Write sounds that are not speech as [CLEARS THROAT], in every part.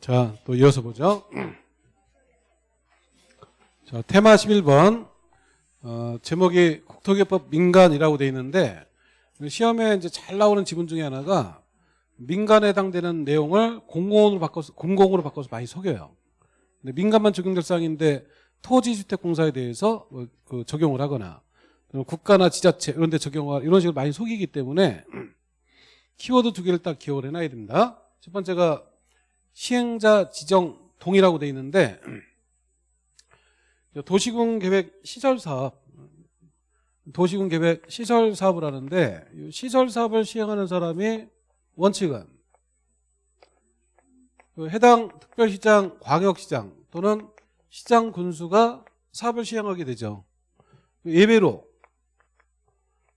자, 또 이어서 보죠. 자, 테마 11번. 어, 제목이 국토개법 민간이라고 돼 있는데 시험에 이제 잘 나오는 지문 중에 하나가 민간에 해당되는 내용을 공공으로 바꿔서 공공으로 바꿔서 많이 속여요. 근데 민간만 적용될 사항인데 토지주택공사에 대해서 뭐, 그 적용을 하거나 국가나 지자체 이런 데 적용을 이런 식으로 많이 속이기 때문에 키워드 두 개를 딱 기억을 해놔야 된다. 첫 번째가 시행자 지정 동의라고 돼 있는데 [CLEARS THROAT] 도시군 계획 시설 사업 도시군 계획 시설 사업을 하는데 시설 사업을 시행하는 사람이 원칙은 그 해당 특별시장, 광역시장 또는 시장 군수가 사업을 시행하게 되죠. 예외로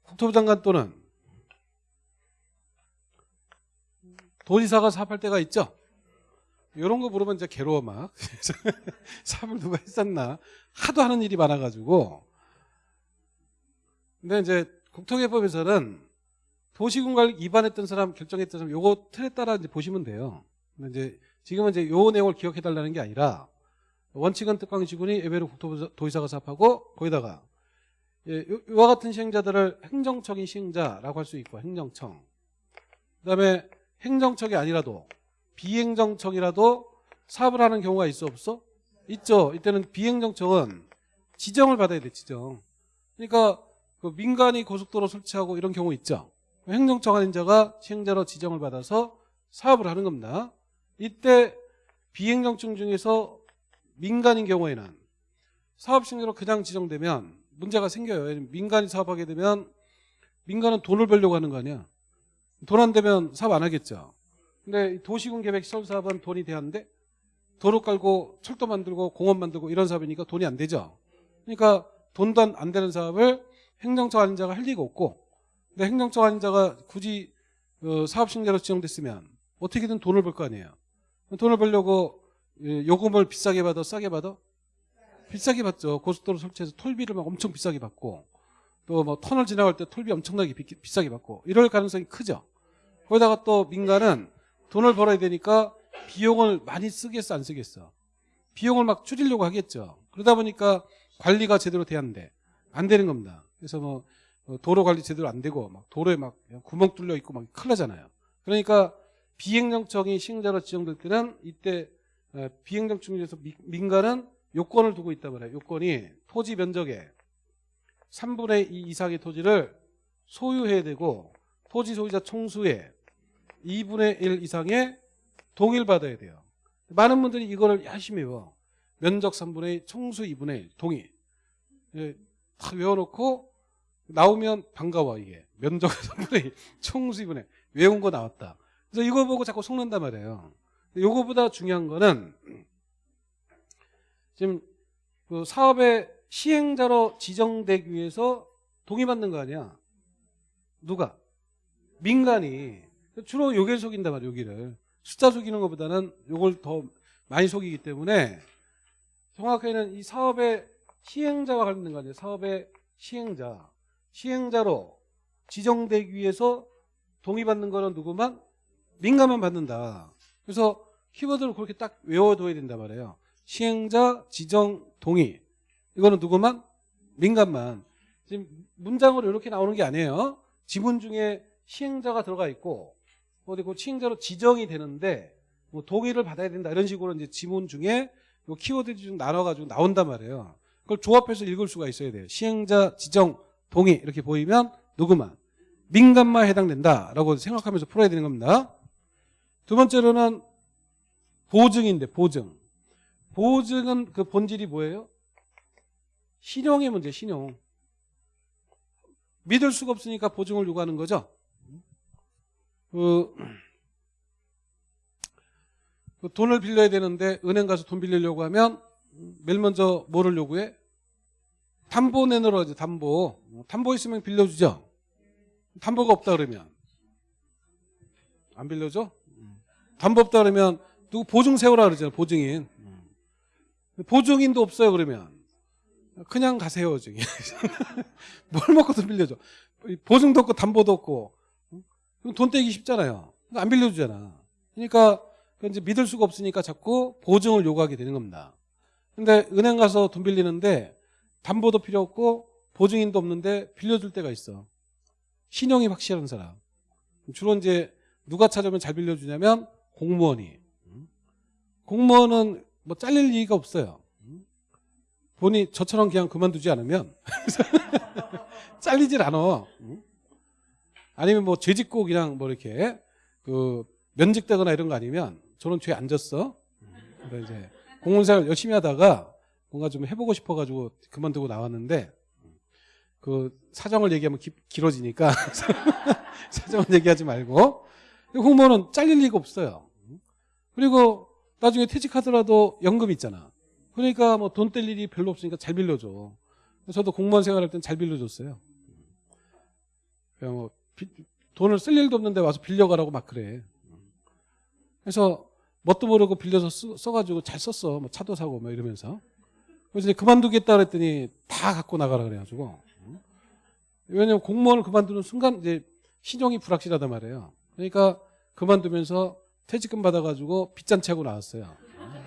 국토부 장관 또는 도지사가 사업할 때가 있죠. 이런 거 물으면 이제 괴로워 막. [LAUGHS] 사업을 누가 했었나. 하도 하는 일이 많아가지고. 근데 이제 국토개법에서는 도시군관 위반했던 사람 결정했던 사람 요거 틀에 따라 이제 보시면 돼요. 근데 이제 지금은 이제 요 내용을 기억해 달라는 게 아니라 원칙은 특광지군이 예외로 국토부 도지사가 사업하고 거기다가 예, 이와 같은 시행자들을 행정청이 시행자라고 할 수 있고 행정청. 그 다음에 행정청이 아니라도 비행정청이라도 사업을 하는 경우가 있어 없어? 있죠. 이때는 비행정청은 지정을 받아야 돼 지정. 그러니까 그 민간이 고속도로 설치하고 이런 경우 있죠. 행정청 아닌 자가 시행자로 지정을 받아서 사업을 하는 겁니다. 이때 비행정청 중에서 민간인 경우에는 사업 시행자로 그냥 지정되면 문제가 생겨요. 민간이 사업하게 되면 민간은 돈을 벌려고 하는 거 아니야. 돈 안 되면 사업 안 하겠죠. 근데 도시군 계획 시설 사업은 돈이 돼야 하는데 도로 깔고 철도 만들고 공원 만들고 이런 사업이니까 돈이 안 되죠. 그러니까 돈도 안 되는 사업을 행정처 아닌 자가 할 리가 없고 근데 행정처 아닌 자가 굳이 어, 사업 신자로 지정됐으면 어떻게든 돈을 벌 거 아니에요. 돈을 벌려고 예, 요금을 비싸게 받아 싸게 받아? 비싸게 받죠. 고속도로 설치해서 톨비를 막 엄청 비싸게 받고 또 뭐 터널 지나갈 때 톨비 엄청나게 비, 비싸게 받고 이럴 가능성이 크죠. 거기다가 또 민간은 돈을 벌어야 되니까 비용을 많이 쓰겠어 안 쓰겠어? 비용을 막 줄이려고 하겠죠. 그러다 보니까 관리가 제대로 돼야 하는데 안 되는 겁니다. 그래서 뭐 도로 관리 제대로 안 되고 막 도로에 막 구멍 뚫려 있고 막 큰일 나잖아요. 그러니까 비행정청이 시행자로 지정될 때는 이때 어, 비행정청 중에서 민간은 요건을 두고 있단 말이에요. 요건이 토지 면적의 3분의 2 이상의 토지를 소유해야 되고 토지 소유자 총수의 2분의 1 이상의 동의를 받아야 돼요. 많은 분들이 이거를 열심히 외워. 면적 3분의 1, 총수 2분의 1, 동의. 예, 다 외워놓고 나오면 반가워 이게. 면적 [LAUGHS] 3분의 1, 총수 2분의 1. 외운 거 나왔다. 그래서 이거 보고 자꾸 속는단 말이에요. 이거보다 중요한 거는 지금 그 사업의 시행자로 지정되기 위해서 동의받는 거 아니야. 누가? 민간이. 주로 여기를 속인단 말이에요. 여기를. 숫자 속이는 것보다는 요걸 더 많이 속이기 때문에 정확하게는 이 사업의 시행자와 관련된 거 아니에요. 사업의 시행자. 시행자로 지정되기 위해서 동의받는 거는 누구만? 민간만 받는다. 그래서 키워드를 그렇게 딱 외워둬야 된단 말이에요. 시행자, 지정, 동의. 이거는 누구만? 민간만. 지금 문장으로 이렇게 나오는 게 아니에요. 지문 중에 시행자가 들어가 있고 어디 그 시행자로 지정이 되는데 뭐 동의를 받아야 된다 이런 식으로 이제 지문 중에 요 키워드 중 나눠가지고 나온단 말이에요. 그걸 조합해서 읽을 수가 있어야 돼요. 시행자 지정 동의 이렇게 보이면 누구만 민간만 해당된다라고 생각하면서 풀어야 되는 겁니다. 두 번째로는 보증인데 보증. 보증은 그 본질이 뭐예요? 신용의 문제, 신용. 믿을 수가 없으니까 보증을 요구하는 거죠. 그, 그 돈을 빌려야 되는데 은행 가서 돈 빌리려고 하면 맨 먼저 뭐를 요구해? 담보 내놓으라 하지 담보. 담보 있으면 빌려주죠. 담보가 없다 그러면. 안 빌려줘? 담보 없다 그러면 누구 보증 세우라 그러잖아 보증인. 보증인도 없어요 그러면. 그냥 가세요 저기 [LAUGHS] 뭘 먹고 돈 빌려줘? 보증도 없고 담보도 없고 돈 떼기 쉽잖아요. 안 빌려주잖아. 그러니까 그 이제 믿을 수가 없으니까 자꾸 보증을 요구하게 되는 겁니다. 근데 은행 가서 돈 빌리는데 담보도 필요 없고 보증인도 없는데 빌려줄 때가 있어. 신용이 확실한 사람. 주로 이제 누가 찾아오면 잘 빌려주냐면 공무원이. 공무원은 뭐 잘릴 리가 없어요. 본이 저처럼 그냥 그만두지 않으면 [LAUGHS] 잘리질 않아. 아니면 뭐 죄짓고 그냥 뭐 이렇게 그 면직되거나 이런 거 아니면 저는 죄 안 졌어. 근데 이제 공무원생활 열심히 하다가 뭔가 좀 해보고 싶어가지고 그만두고 나왔는데 그 사정을 얘기하면 기- 길어지니까 [LAUGHS] 사정을 얘기하지 말고 공무원은 잘릴 리가 없어요. 그리고 나중에 퇴직하더라도 연금 있잖아. 그러니까 뭐 돈 뗄 일이 별로 없으니까 잘 빌려줘. 저도 공무원 생활할 땐 잘 빌려줬어요. 그냥 뭐 비- 돈을 쓸 일도 없는데 와서 빌려가라고 막 그래. 그래서 뭣도 모르고 빌려서 쓰- 써가지고 잘 썼어. 뭐 차도 사고 막 이러면서. 그래서 이제 그만두겠다 그랬더니 다 갖고 나가라 그래가지고. 왜냐면 공무원을 그만두는 순간 이제 신용이 불확실하단 말이에요. 그러니까 그만두면서 퇴직금 받아가지고 빚잔치하고 나왔어요.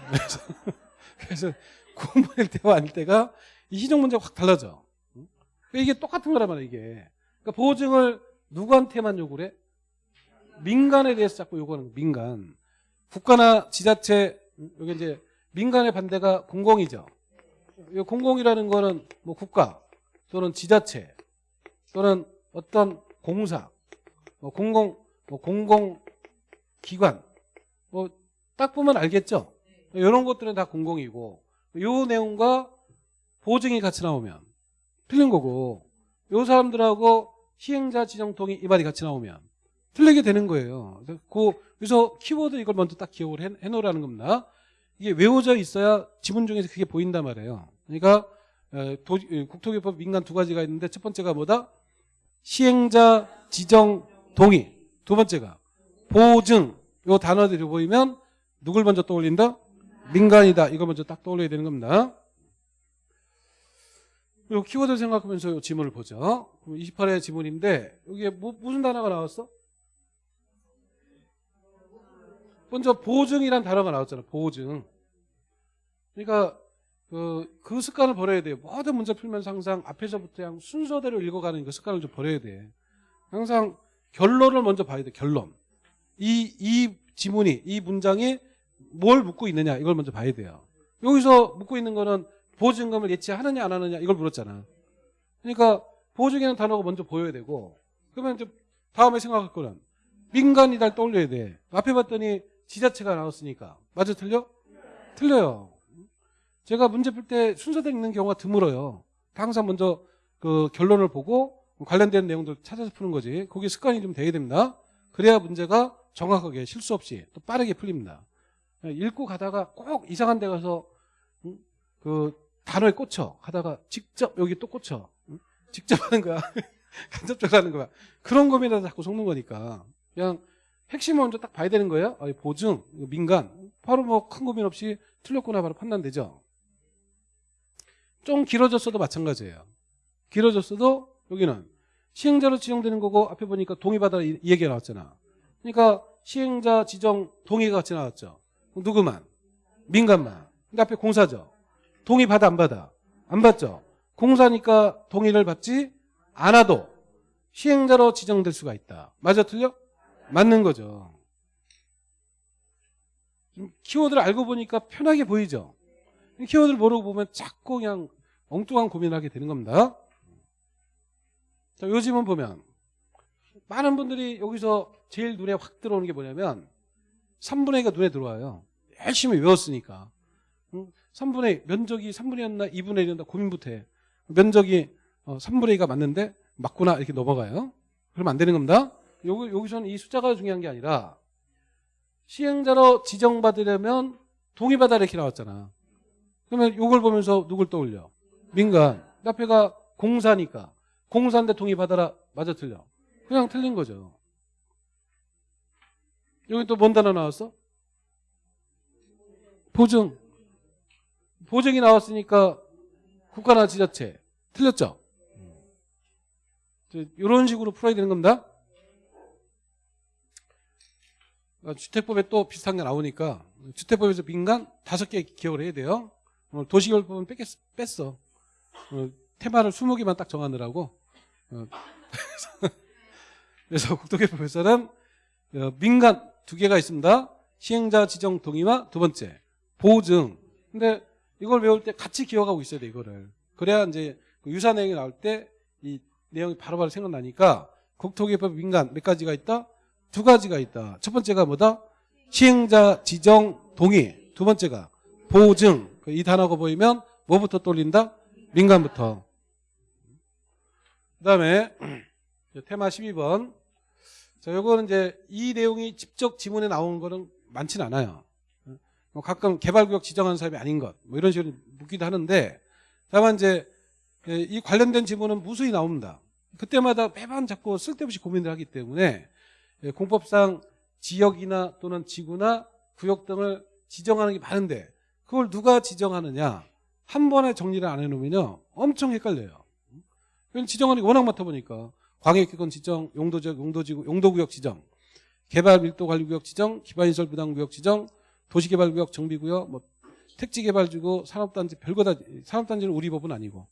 그래서, [LAUGHS] 그래서 공무원일 때와 아닐 때가 이 신용 문제가 확 달라져. 이게 똑같은 거란 말이야 이게. 그러니까 보증을 누구한테만 요구를 해? 민간에 대해서 자꾸 요구하는 거야, 민간. 국가나 지자체 여기 이제 민간의 반대가 공공이죠. 이 공공이라는 거는 뭐 국가 또는 지자체 또는 어떤 공사, 뭐 공공 뭐 공공 기관 뭐 딱 보면 알겠죠. 이런 것들은 다 공공이고 요 내용과 보증이 같이 나오면 틀린 거고 요 사람들하고 시행자 지정 동의 이 말이 같이 나오면 틀리게 되는 거예요. 그래서 그- 키워드 이걸 먼저 딱 기억을 해, 해놓으라는 겁니다. 이게 외워져 있어야 지문 중에서 그게 보인단 말이에요. 그러니까 어, 도- 어, 국토교법 민간 두 가지가 있는데 첫 번째가 뭐다? 시행자 지정 동의. 두 번째가 보증. 요 단어들이 보이면 누굴 먼저 떠올린다? 민간이다. 이거 먼저 딱 떠올려야 되는 겁니다. 요 키워드 생각하면서 요 지문을 보죠. 28의 지문인데 여기에 뭐- 무슨 단어가 나왔어? 먼저 보증이란 단어가 나왔잖아. 보증. 그러니까 그, 그 습관을 버려야 돼요. 모든 문제 풀면서 항상 앞에서부터 그냥 순서대로 읽어가는 그 습관을 좀 버려야 돼. 항상 결론을 먼저 봐야 돼. 결론. 이, 이 지문이, 이 문장이 뭘 묻고 있느냐 이걸 먼저 봐야 돼요. 여기서 묻고 있는 거는 보증금을 예치하느냐 안 하느냐 이걸 물었잖아. 그러니까 보증이라는 단어가 먼저 보여야 되고 그러면 이제 다음에 생각할 거는 민간이달 떠올려야 돼. 앞에 봤더니 지자체가 나왔으니까 맞아 틀려? 틀려요. 제가 문제 풀 때 순서대로 읽는 경우가 드물어요. 항상 먼저 그 결론을 보고 관련된 내용들 찾아서 푸는 거지. 그게 습관이 좀 돼야 됩니다. 그래야 문제가 정확하게 실수 없이 또 빠르게 풀립니다. 읽고 가다가 꼭 이상한 데 가서 음, 그 단어에 꽂혀. 하다가 직접 여기 또 꽂혀. 응? 직접 하는 거야. [LAUGHS] 간접적으로 하는 거야. 그런 고민에다 자꾸 속는 거니까. 그냥 핵심을 먼저 딱 봐야 되는 거예요. 아, 보증 민간. 바로 뭐 큰 고민 없이 틀렸구나 바로 판단되죠. 좀 길어졌어도 마찬가지예요. 길어졌어도 여기는 시행자로 지정되는 거고 앞에 보니까 동의받아라 이, 이 얘기가 나왔잖아. 그러니까 시행자 지정 동의가 같이 나왔죠. 누구만? 민간만. 근데 앞에 공사죠 동의 받아 안 받아? 안 받죠. 공사니까 동의를 받지 않아도 시행자로 지정될 수가 있다. 맞아 틀려? 맞는 거죠. 좀 키워드를 알고 보니까 편하게 보이죠. 키워드를 모르고 보면 자꾸 그냥 엉뚱한 고민을 하게 되는 겁니다. 자, 요즘은 보면 많은 분들이 여기서 제일 눈에 확 들어오는 게 뭐냐면 3분의 2가 눈에 들어와요. 열심히 외웠으니까. 3분의 면적이 3분의 1이었나 2분의 1이었나 고민부터 해. 면적이 3분의 2가 맞는데 맞구나 이렇게 넘어가요. 그러면 안 되는 겁니다. 여기, 여기서는 이 숫자가 중요한 게 아니라 시행자로 지정받으려면 동의받아 이렇게 나왔잖아. 그러면 이걸 보면서 누굴 떠올려? 민간. 앞에가 공사니까. 공사인데 동의받아라. 맞아 틀려. 그냥 틀린 거죠. 여기 또 뭔 단어 나왔어? 보증. 보증이 나왔으니까 국가나 지자체 틀렸죠? 이런 식으로 풀어야 되는 겁니다. 어, 주택법에 또 비슷한 게 나오니까 주택법에서 민간 다섯 개 기억을 해야 돼요. 어, 도시개발법은 뺐, 뺐어. 어, 테마를 20개만 딱 정하느라고. 어, [LAUGHS] 그래서 국토개법에서는 어, 민간 두 개가 있습니다. 시행자 지정 동의와 두 번째 보증. 근데 이걸 외울 때 같이 기억하고 있어야 돼 이거를. 그래야 이제 그 유사 내용이 나올 때 이 내용이 바로바로 생각나니까 국토개법 민간 몇 가지가 있다? 두 가지가 있다. 첫 번째가 뭐다? 시행자 지정 동의. 두 번째가 보증. 그이 단어가 보이면 뭐부터 떠올린다? 민간부터. 그 다음에 [CLEARS THROAT] 테마 12번. 자, 요거는 이제 이 내용이 직접 지문에 나오는 거는 많지는 않아요. 뭐 가끔 개발구역 지정하는 사람이 아닌 것, 뭐 이런 식으로 묻기도 하는데, 다만 이제 예, 이 관련된 지문은 무수히 나옵니다. 그때마다 매번 자꾸 쓸데없이 고민을 하기 때문에 예, 공법상 지역이나 또는 지구나 구역 등을 지정하는 게 많은데 그걸 누가 지정하느냐 한 번에 정리를 안 해놓으면요 엄청 헷갈려요. 지정하는 게 워낙 많다 보니까 광역기권 지정, 용도지역, 용도지구, 용도구역 지정, 개발 밀도 관리구역 지정, 기반시설 부담구역 지정, 도시개발구역 정비구역, 뭐 택지개발지구, 산업단지 별거 다 산업단지는 우리 법은 아니고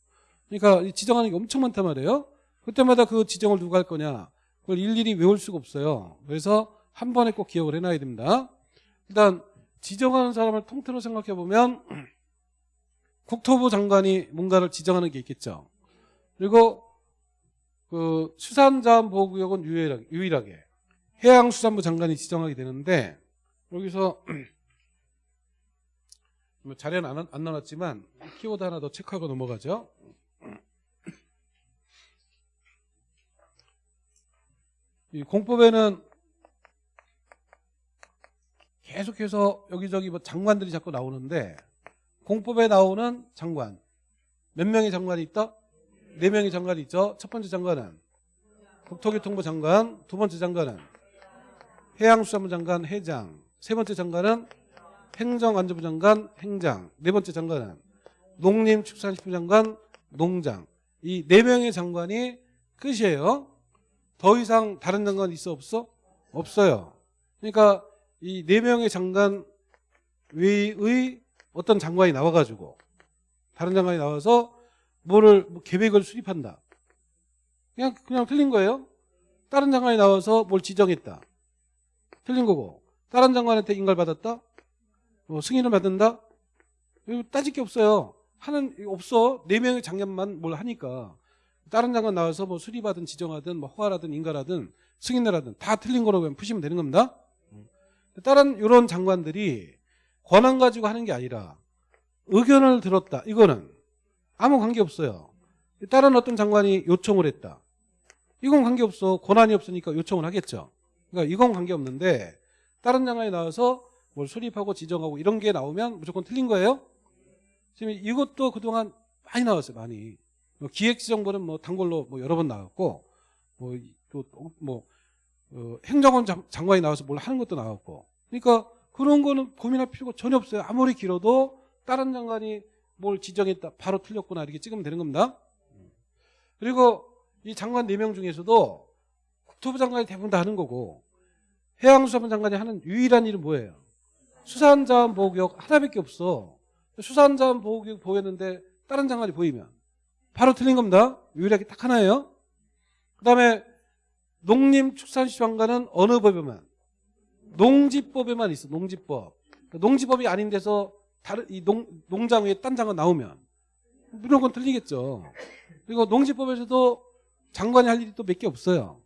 그러니까 이 지정하는 게 엄청 많단 말이에요. 그때마다 그 지정을 누가 할 거냐 그걸 일일이 외울 수가 없어요. 그래서 한 번에 꼭 기억을 해놔야 됩니다. 일단 지정하는 사람을 통틀어 생각해 보면 [CLEARS THROAT] 국토부 장관이 뭔가를 지정하는 게 있겠죠. 그리고 그 수산자원보호구역은 유일하게, 유일하게 해양수산부 장관이 지정하게 되는데 여기서 뭐 [CLEARS THROAT] 자료는 안, 안 나왔지만 키워드 하나 더 체크하고 넘어가죠. 이 공법에는 계속해서 여기저기 뭐 장관들이 자꾸 나오는데 공법에 나오는 장관 몇 명의 장관이 있다? 네 명의 장관이 있죠. 첫 번째 장관은 국토교통부 장관, 두 번째 장관은 해양수산부 장관 회장, 세 번째 장관은 행정안전부 장관 행장, 네 번째 장관은 농림축산식품 장관 농장. 이 네 명의 장관이 끝이에요. 더 이상 다른 장관 있어 없어? 없어요. 그러니까 이 네 명의 장관 외의 어떤 장관이 나와가지고 다른 장관이 나와서 뭐를 뭐 계획을 수립한다. 그냥 그냥 틀린 거예요. 다른 장관이 나와서 뭘 지정했다. 틀린 거고 다른 장관한테 인가를 받았다. 뭐 승인을 받는다. 따질 게 없어요. 하는 없어. 네 명의 장관만 뭘 하니까 다른 장관 나와서 뭐 수리받은 지정하든 뭐 허가라든 인가라든 승인을 하든 다 틀린 거라고 그냥 푸시면 되는 겁니다. 다른 이런 장관들이 권한 가지고 하는 게 아니라 의견을 들었다. 이거는 아무 관계 없어요. 다른 어떤 장관이 요청을 했다. 이건 관계 없어. 권한이 없으니까 요청을 하겠죠. 그러니까 이건 관계 없는데 다른 장관이 나와서 뭘 수립하고 지정하고 이런 게 나오면 무조건 틀린 거예요. 지금 이것도 그동안 많이 나왔어요. 많이. 뭐 기획지정부는 뭐 단골로 뭐 여러 번 나왔고 뭐 또 뭐 어, 행정원 장, 장관이 나와서 뭘 하는 것도 나왔고. 그러니까 그런 거는 고민할 필요가 전혀 없어요. 아무리 길어도 다른 장관이 뭘 지정했다. 바로 틀렸구나. 이렇게 찍으면 되는 겁니다. 그리고 이 장관 4명 중에서도 국토부 장관이 대부분 다 하는 거고 해양수산부 장관이 하는 유일한 일은 뭐예요? 수산자원보호구역 하나밖에 없어. 수산자원보호구역 보였는데 다른 장관이 보이면 바로 틀린 겁니다. 유일하게 딱 하나예요. 그 다음에 농림축산시장관은 어느 법에만 농지법에만 있어. 농지법. 그러니까 농지법이 아닌 데서 다른 이 농, 농장 위에 딴 장관 나오면 무조건 틀리겠죠. 그리고 농지법에서도 장관이 할 일이 또 몇 개 없어요.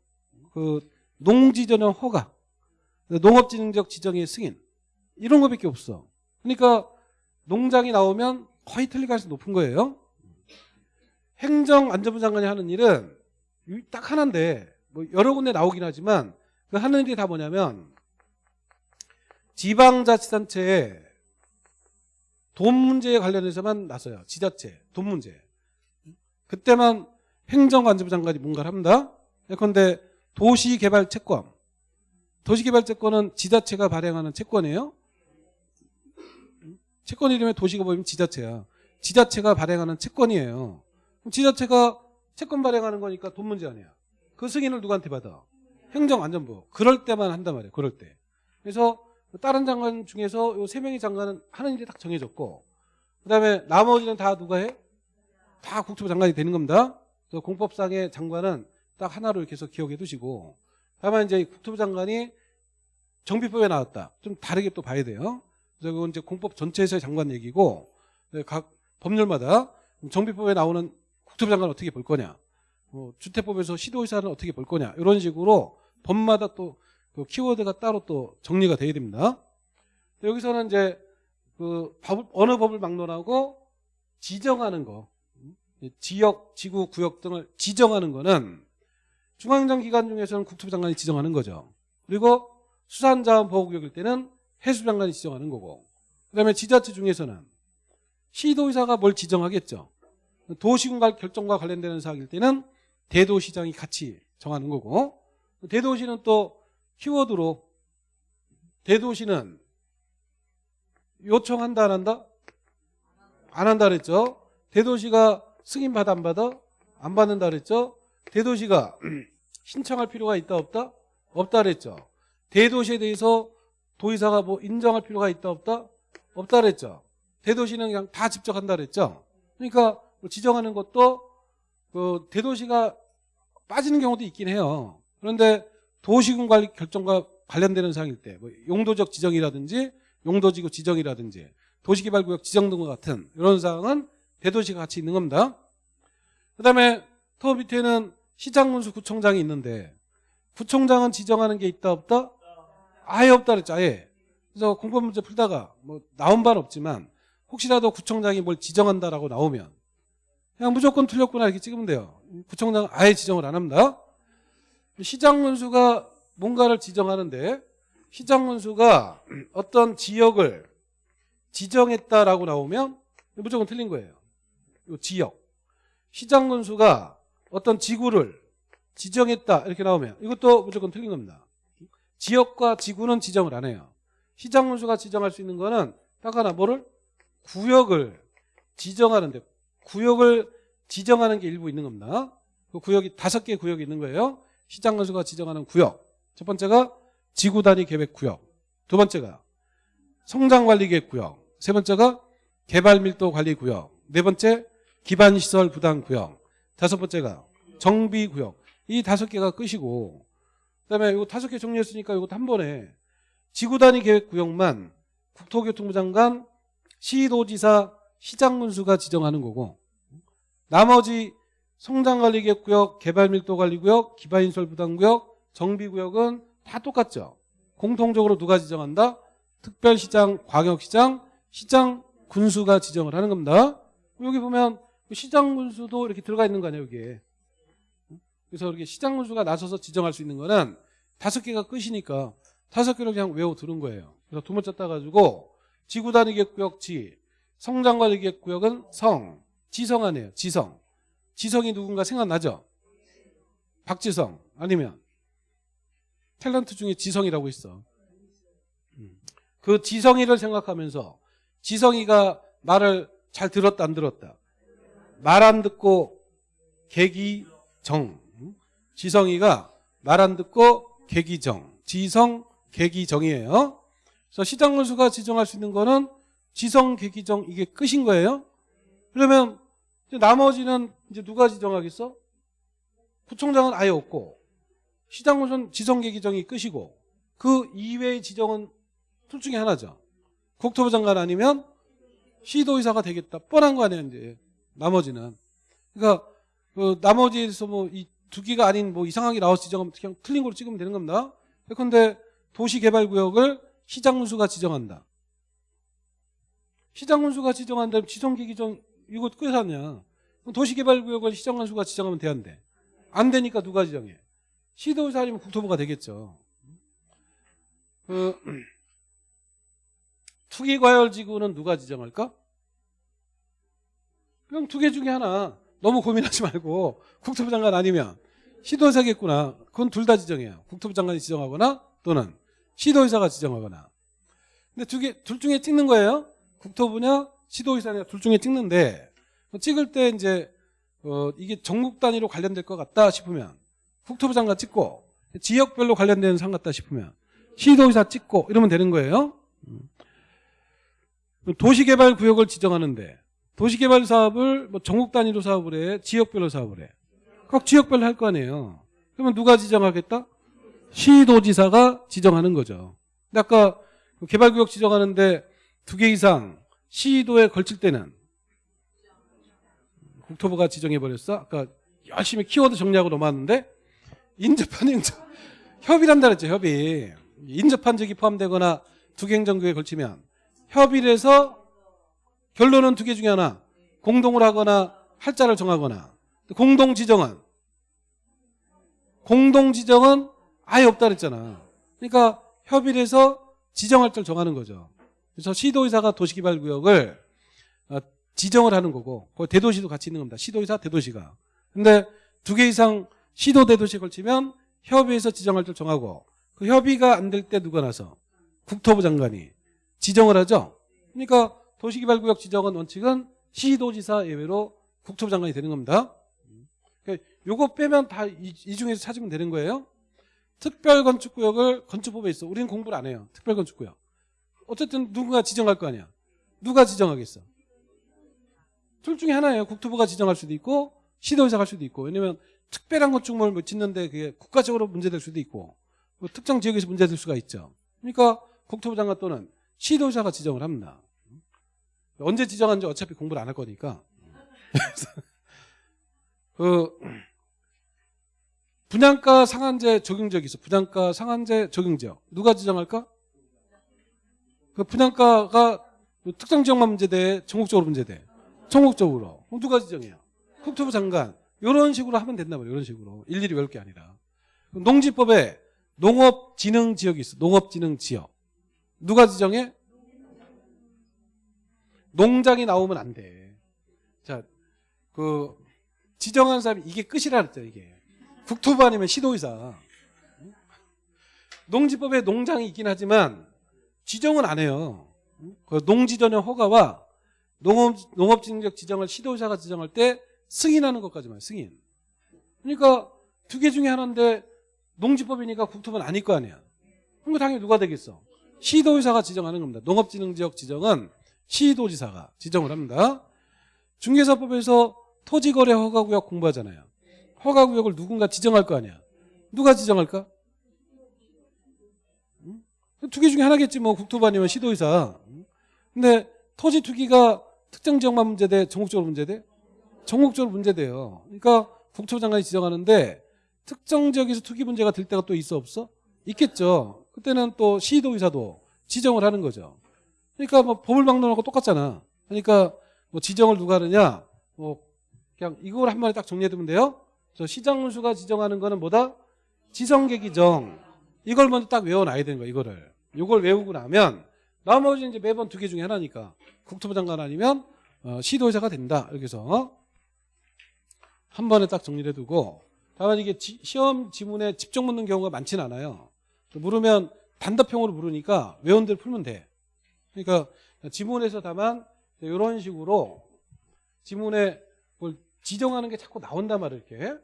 그 농지 전용 허가, 농업진흥적 지정의 승인 이런 거밖에 없어. 그러니까 농장이 나오면 거의 틀릴 가능성이 높은 거예요. 행정안전부 장관이 하는 일은 딱 하나인데 뭐 여러 군데 나오긴 하지만 그 하는 일이 다 뭐냐면 지방자치단체에 돈 문제에 관련해서만 나서요. 지자체, 돈 문제. 그때만 행정안전부 장관이 뭔가를 합니다. 예컨대 도시개발 채권. 도시개발 채권은 지자체가 발행하는 채권이에요. 채권 이름에 도시가 보이면 지자체야. 지자체가 발행하는 채권이에요. 그럼 지자체가 채권 발행하는 거니까 돈 문제 아니야. 그 승인을 누구한테 받아? 행정안전부. 그럴 때만 한단 말이에요. 그럴 때. 그래서 다른 장관 중에서 요 세 명의 장관은 하는 일이 딱 정해졌고 그다음에 나머지는 다 누가 해? 다 국토부 장관이 되는 겁니다. 그래서 공법상의 장관은 딱 하나로 해서 기억해 두시고 다만 이제 국토부 장관이 정비법에 나왔다. 좀 다르게 또 봐야 돼요. 그건 이제 공법 전체에서의 장관 얘기고 네, 각 법률마다 정비법에 나오는 국토부 장관 어떻게 볼 거냐, 뭐 주택법에서 시도의사는 어떻게 볼 거냐 이런 식으로 법마다 또 그 키워드가 따로 또 정리가 돼야 됩니다. 여기서는 이제 그 법, 어느 법을 막론하고 지정하는 거, 지역, 지구, 구역 등을 지정하는 거는 중앙정 기관 중에서는 국토부 장관이 지정하는 거죠. 그리고 수산자원보호구역일 때는 해수부 장관이 지정하는 거고 그다음에 지자체 중에서는 시도의사가 뭘 지정하겠죠. 도시군과 결정과 관련되는 사항일 때는 대도시장이 같이 정하는 거고 대도시는 또 키워드로 대도시는 요청한다 안 한다? 안 한다 그랬죠. 대도시가 승인 받아 안 받아? 안 받는다 그랬죠. 대도시가 [CLEARS THROAT] 신청할 필요가 있다 없다? 없다 그랬죠. 대도시에 대해서 도의사가 뭐 인정할 필요가 있다 없다? 없다 그랬죠. 대도시는 그냥 다 직접 한다 그랬죠. 그러니까 뭐 지정하는 것도 그 대도시가 빠지는 경우도 있긴 해요. 그런데 도시군 관리 결정과 관련되는 사항일 때 뭐 용도적 지정이라든지 용도지구 지정이라든지 도시개발구역 지정 등과 같은 이런 사항은 대도시가 같이 있는 겁니다. 그다음에 더 밑에는 시장문수 구청장이 있는데 구청장은 지정하는 게 있다 없다? 아예 없다 그랬죠. 아예. 그래서 공법 문제 풀다가 뭐 나온 바는 없지만 혹시라도 구청장이 뭘 지정한다라고 나오면 그냥 무조건 틀렸구나 이렇게 찍으면 돼요. 구청장은 아예 지정을 안 합니다. 시장 문수가 뭔가를 지정하는데 시장 문수가 어떤 지역을 지정했다라고 나오면 무조건 틀린 거예요. 이 지역. 시장문수가 어떤 지구를 지정했다 이렇게 나오면 이것도 무조건 틀린 겁니다. 지역과 지구는 지정을 안 해요. 시장문수가 지정할 수 있는 거는 딱 하나 뭐를? 구역을 지정하는데 구역을 지정하는 게 일부 있는 겁니다. 그 구역이 다섯 개 구역이 있는 거예요. 시장건수가 지정하는 구역. 첫 번째가 지구 단위 계획 구역. 두 번째가 성장 관리 계획 구역. 세 번째가 개발 밀도 관리 구역. 네 번째 기반 시설 부담 구역. 다섯 번째가 정비 구역. 이 다섯 개가 끝이고 그다음에 이거 다섯 개 정리했으니까 이것도 한 번에 지구단위 계획구역만 국토교통부 장관 시도지사 시장문수가 지정하는 거고 나머지 성장관리계획구역, 개발밀도관리구역, 기반인설부담구역, 정비구역은 다 똑같죠. 공통적으로 누가 지정한다? 특별시장, 광역시장, 시장, 군수가 지정을 하는 겁니다. 여기 보면 시장 군수도 이렇게 들어가 있는 거 아니에요, 여기에. 그래서 이렇게 시장 군수가 나서서 지정할 수 있는 거는 다섯 개가 끝이니까 다섯 개를 그냥 외워 두는 거예요. 그래서 두 번째 따가지고 지구 단위계획구역 지, 성장 관리계획구역은 성, 지성 안에요, 지성. 지성이 누군가 생각나죠? 박지성 아니면 탤런트 중에 지성이라고 있어. 음. 그 지성이를 생각하면서 지성이가 말을 잘 들었다 안 들었다. 말 안 듣고 계기 정. 음. 지성이가 말 안 듣고 계기정. 지성 계기정이에요. 그래서 시장군수가 지정할 수 있는 거는 지성 계기정 이게 끝인 거예요. 그러면 나머지는 이제 누가 지정하겠어? 구청장은 아예 없고 시장군은 지정계 기정이 끝이고 그 이외의 지정은 둘 중에 하나죠. 국토부 장관 아니면 시도의사가 되겠다. 뻔한 거 아니야 이제 나머지는. 그러니까 그 나머지에서 뭐 이 두 개가 아닌 뭐 이상하게 나와서 지정하면 그냥 틀린 걸로 찍으면 되는 겁니다. 그런데 도시개발구역을 시장군수가 지정한다. 시장군수가 지정한다면 지정계 기정 이거 끝 아니야. 도시개발구역을 시정관수가 지정하면 돼안돼? 안 되니까 누가 지정해? 시도의사 아니면 국토부가 되겠죠. 그 [CLEARS THROAT] 투기과열지구는 누가 지정할까? 그럼 두개 중에 하나 너무 고민하지 말고 국토부 장관 아니면 시도의사겠구나. 그건 둘 다 지정해요. 국토부 장관이 지정하거나 또는 시도의사가 지정하거나. 근데 두 개, 둘 중에 찍는 거예요. 국토부냐 시도의사냐 둘 중에 찍는데 찍을 때 이제 어 이게 전국 단위로 관련될 것 같다 싶으면 국토부 장관 찍고 지역별로 관련되는 상 같다 싶으면 시도의사 찍고 이러면 되는 거예요. 음. 도시개발구역을 지정하는데 도시개발 사업을 뭐 전국 단위로 사업을 해, 지역별로 사업을 해. 각 지역별로 할 거 아니에요. 그러면 누가 지정하겠다? 시도지사가 지정하는 거죠. 근데 아까 개발구역 지정하는데 두 개 이상 시도에 걸칠 때는 국토부가 지정해버렸어. 아까 열심히 키워드 정리하고 넘어왔는데 인접한 행정 협의란다 그랬죠. 협의. 인접한 적이 포함되거나 두 개 행정구에 걸치면 협의를 해서 결론은 두 개 중에 하나 공동을 하거나 할자를 정하거나 공동 지정은 공동 지정은 아예 없다 그랬잖아. 그러니까 협의를 해서 지정할 줄 정하는 거죠. 그래서 시도의사가 도시개발구역을 어, 지정을 하는 거고 그 대도시도 같이 있는 겁니다. 시도의사 대도시가. 근데 두 개 이상 시도 대도시에 걸치면 협의해서 지정할 줄 정하고 그 협의가 안 될 때 누가 나서 국토부 장관이 지정을 하죠. 그러니까 도시개발구역 지정은 원칙은 시도지사 예외로 국토부 장관이 되는 겁니다. 그러니까 요거 빼면 다 이 중에서 찾으면 되는 거예요. 특별건축구역을 건축법에 있어. 우리는 공부를 안 해요. 특별건축구역. 어쨌든 누군가 지정할 거 아니야. 누가 지정하겠어? 둘 중에 하나예요. 국토부가 지정할 수도 있고 시도의사가 할 수도 있고. 왜냐면 특별한 건축물 뭐 짓는데 그게 국가적으로 문제될 수도 있고 뭐 특정 지역에서 문제될 수가 있죠. 그러니까 국토부 장관 또는 시도의사가 지정을 합니다. 언제 지정하는지 어차피 공부를 안 할 거니까. 그 분양가 상한제 적용지역이 있어. 분양가 상한제 적용지역. 누가 지정할까? 그 분양가가 특정 지역만 문제돼? 전국적으로 문제돼? 전국적으로. 누가 지정해요? 국토부 장관. 이런 식으로 하면 된다 말이에요. 이런 식으로. 일일이 외울 게 아니라. 농지법에 농업진흥지역이 있어. 농업진흥지역. 누가 지정해? 농장이 나오면 안 돼. 자, 그 지정한 사람이 이게 끝이라 그랬죠, 이게. 국토부 아니면 시도의사. 농지법에 농장이 있긴 하지만 지정은 안 해요. 그 농지 전용 허가와 농업, 농업진흥적 지정을 시도의사가 지정할 때 승인하는 것까지만 승인. 그러니까 두 개 중에 하나인데 농지법이니까 국토부는 아닐 거 아니야. 그럼 당연히 누가 되겠어? 시도의사가 지정하는 겁니다. 농업진흥지역 지정은 시도지사가 지정을 합니다. 중개사법에서 토지거래 허가구역 공부하잖아요. 허가구역을 누군가 지정할 거 아니야. 누가 지정할까? 두 개 중에 하나겠지 뭐 국토부 아니면 시도의사. 근데 토지 투기가 특정 지역만 문제돼? 전국적으로 문제돼? 전국적으로 문제돼요. 그러니까 국토부 장관이 지정하는데 특정 지역에서 투기 문제가 될 때가 또 있어 없어? 있겠죠. 그때는 또 시도의사도 지정을 하는 거죠. 그러니까 뭐 막론하고 똑같잖아. 그러니까 뭐 지정을 누가 하느냐? 뭐 그냥 이걸 한 마디 딱 정리해두면 돼요. 저 시장문수가 지정하는 거는 뭐다? 지성계기정. 이걸 먼저 딱 외워놔야 되는 거야, 이거를. 이걸 외우고 나면 나머지 이제 매번 두 개 중에 하나니까 국토부 장관 아니면 어, 시도의사가 된다. 해서 한 번에 딱 정리를 해두고 다만 이게 지, 시험 지문에 집중 묻는 경우가 많지는 않아요. 물으면 단답형으로 물으니까 외운 대로 풀면 돼. 그러니까 지문에서 다만 이런 식으로 지문에 뭘 지정하는 게 자꾸 나온단 말이에요. 이렇게.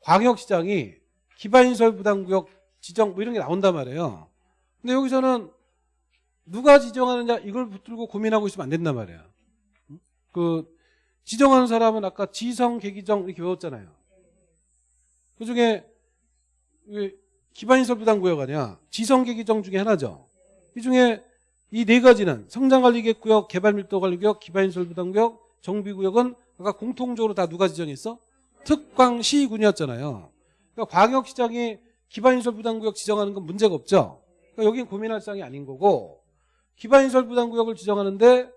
광역시장이 기반시설 부담구역 지정 뭐 이런 게 나온단 말이에요. 근데 여기서는 누가 지정하느냐 이걸 붙들고 고민하고 있으면 안 된단 말이야. 그 지정하는 사람은 아까 지성, 계기정 이렇게 외웠잖아요. 그중에 기반시설 부담구역 아니야. 지성, 계기정 중에 하나죠. 이 중에 이 네 가지는 성장관리계획구역, 개발밀도관리구역, 기반시설 부담구역, 정비구역은 아까 공통적으로 다 누가 지정했어? 특광시군이었잖아요. 그러니까 광역시장이 기반시설 부담구역 지정하는 건 문제가 없죠. 그러니까 여긴 고민할 사항이 아닌 거고 기반시설 부담구역을 지정하는데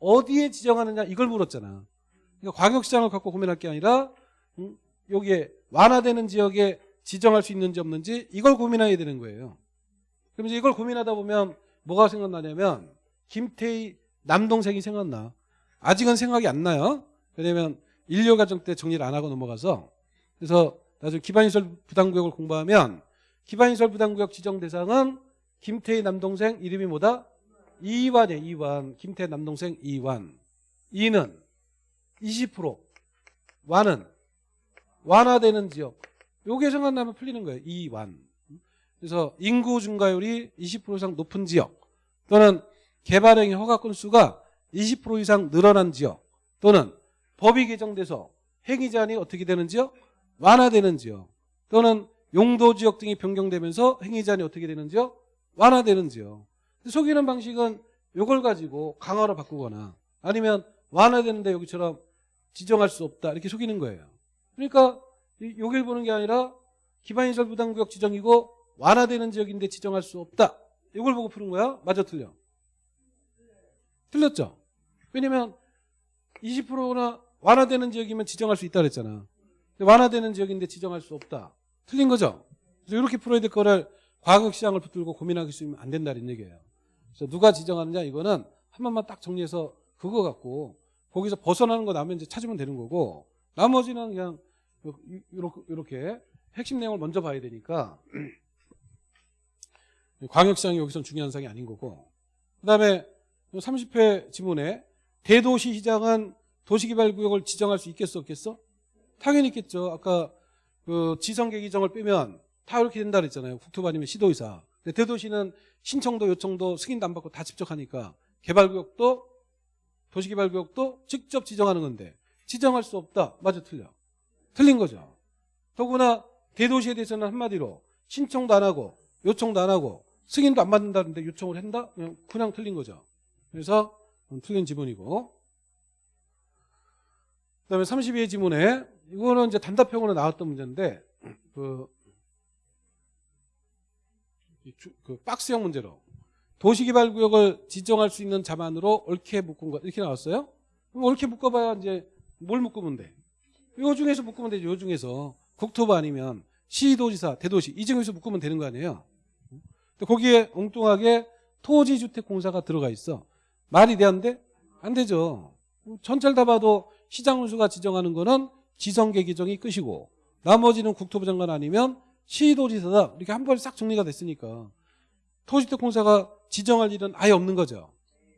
어디에 지정하느냐 이걸 물었잖아. 그러니까 광역시장을 갖고 고민할 게 아니라 음, 여기에 완화되는 지역에 지정할 수 있는지 없는지 이걸 고민해야 되는 거예요. 그럼 이제 이걸 고민하다 보면 뭐가 생각나냐면 김태희 남동생이 생각나. 아직은 생각이 안 나요. 왜냐면 인류 과정 때 정리를 안 하고 넘어가서 그래서 나중에 기반시설 부담구역을 공부하면 기반시설 부담구역 지정 대상은 김태희 남동생 이름이 뭐다? 이완이에요. 이완. 김태희 남동생 이완. 이는 20% 완은 완화되는 지역. 요게 생각나면 풀리는 거예요. 이완. 그래서 인구 증가율이 20% 이상 높은 지역 또는 개발행위 허가 건수가 20% 이상 늘어난 지역 또는 법이 개정돼서 행위 제한이 어떻게 되는 지역? 완화되는 지역 또는 용도 지역 등이 변경되면서 행위 제한이 어떻게 되는 지역? 완화되는 지역 속이는 방식은 이걸 가지고 강화로 바꾸거나 아니면 완화되는데 여기처럼 지정할 수 없다 이렇게 속이는 거예요 그러니까 이- 여길 보는 게 아니라 기반시설 부담구역 지정이고 완화되는 지역인데 지정할 수 없다 이걸 보고 푸는 거야? 맞아 틀려? 틀렸죠? 왜냐면 20%나 완화되는 지역이면 지정할 수 있다 그랬잖아. 완화되는 지역인데 지정할 수 없다. 틀린 거죠? 그래서 이렇게 풀어야 될 거를 과학시장을 붙들고 고민하기 있으면 안 된다는 얘기예요. 그래서 누가 지정하느냐 이거는 한 번만 딱 정리해서 그거 갖고 거기서 벗어나는 거 나면 이제 찾으면 되는 거고 나머지는 그냥 이렇게 핵심 내용을 먼저 봐야 되니까 광역시장이 여기선 중요한 사항이 아닌 거고 그 다음에 30회 지문에 대도시 시장은 도시개발구역을 지정할 수 있겠어 없겠어? 당연히 있겠죠. 아까 그 지성계 기정을 빼면 다 이렇게 된다 그랬잖아요. 국토부 아니면 시도의사. 근데 대도시는 신청도 요청도 승인도 안 받고 다 직접 하니까 개발구역도 도시개발구역도 직접 지정하는 건데 지정할 수 없다. 맞아 틀려. 틀린 거죠. 더구나 대도시에 대해서는 한마디로 신청도 안 하고 요청도 안 하고 승인도 안 받는다는데 요청을 한다? 그냥, 그냥 틀린 거죠. 그래서 음, 틀린 지문이고 그 다음에 32의 지문에 이거는 이제 단답형으로 나왔던 문제인데 그, 그 박스형 문제로 도시개발구역을 지정할 수 있는 자만으로 옳게 묶은 것 이렇게 나왔어요. 그럼 옳게 묶어봐야 이제 뭘 묶으면 돼? 요 중에서 묶으면 되죠. 요 중에서 국토부 아니면 시도지사, 대도시 이 중에서 묶으면 되는 거 아니에요. 거기에 엉뚱하게 토지주택공사가 들어가 있어. 말이 되는데 안 되죠. 전체를 다 봐도 시장운수가 지정하는 거는 지성계 기정이 끝이고 나머지는 국토부 장관 아니면 시도지사다 이렇게 한 번에 싹 정리가 됐으니까 토지주택공사가 지정할 일은 아예 없는 거죠.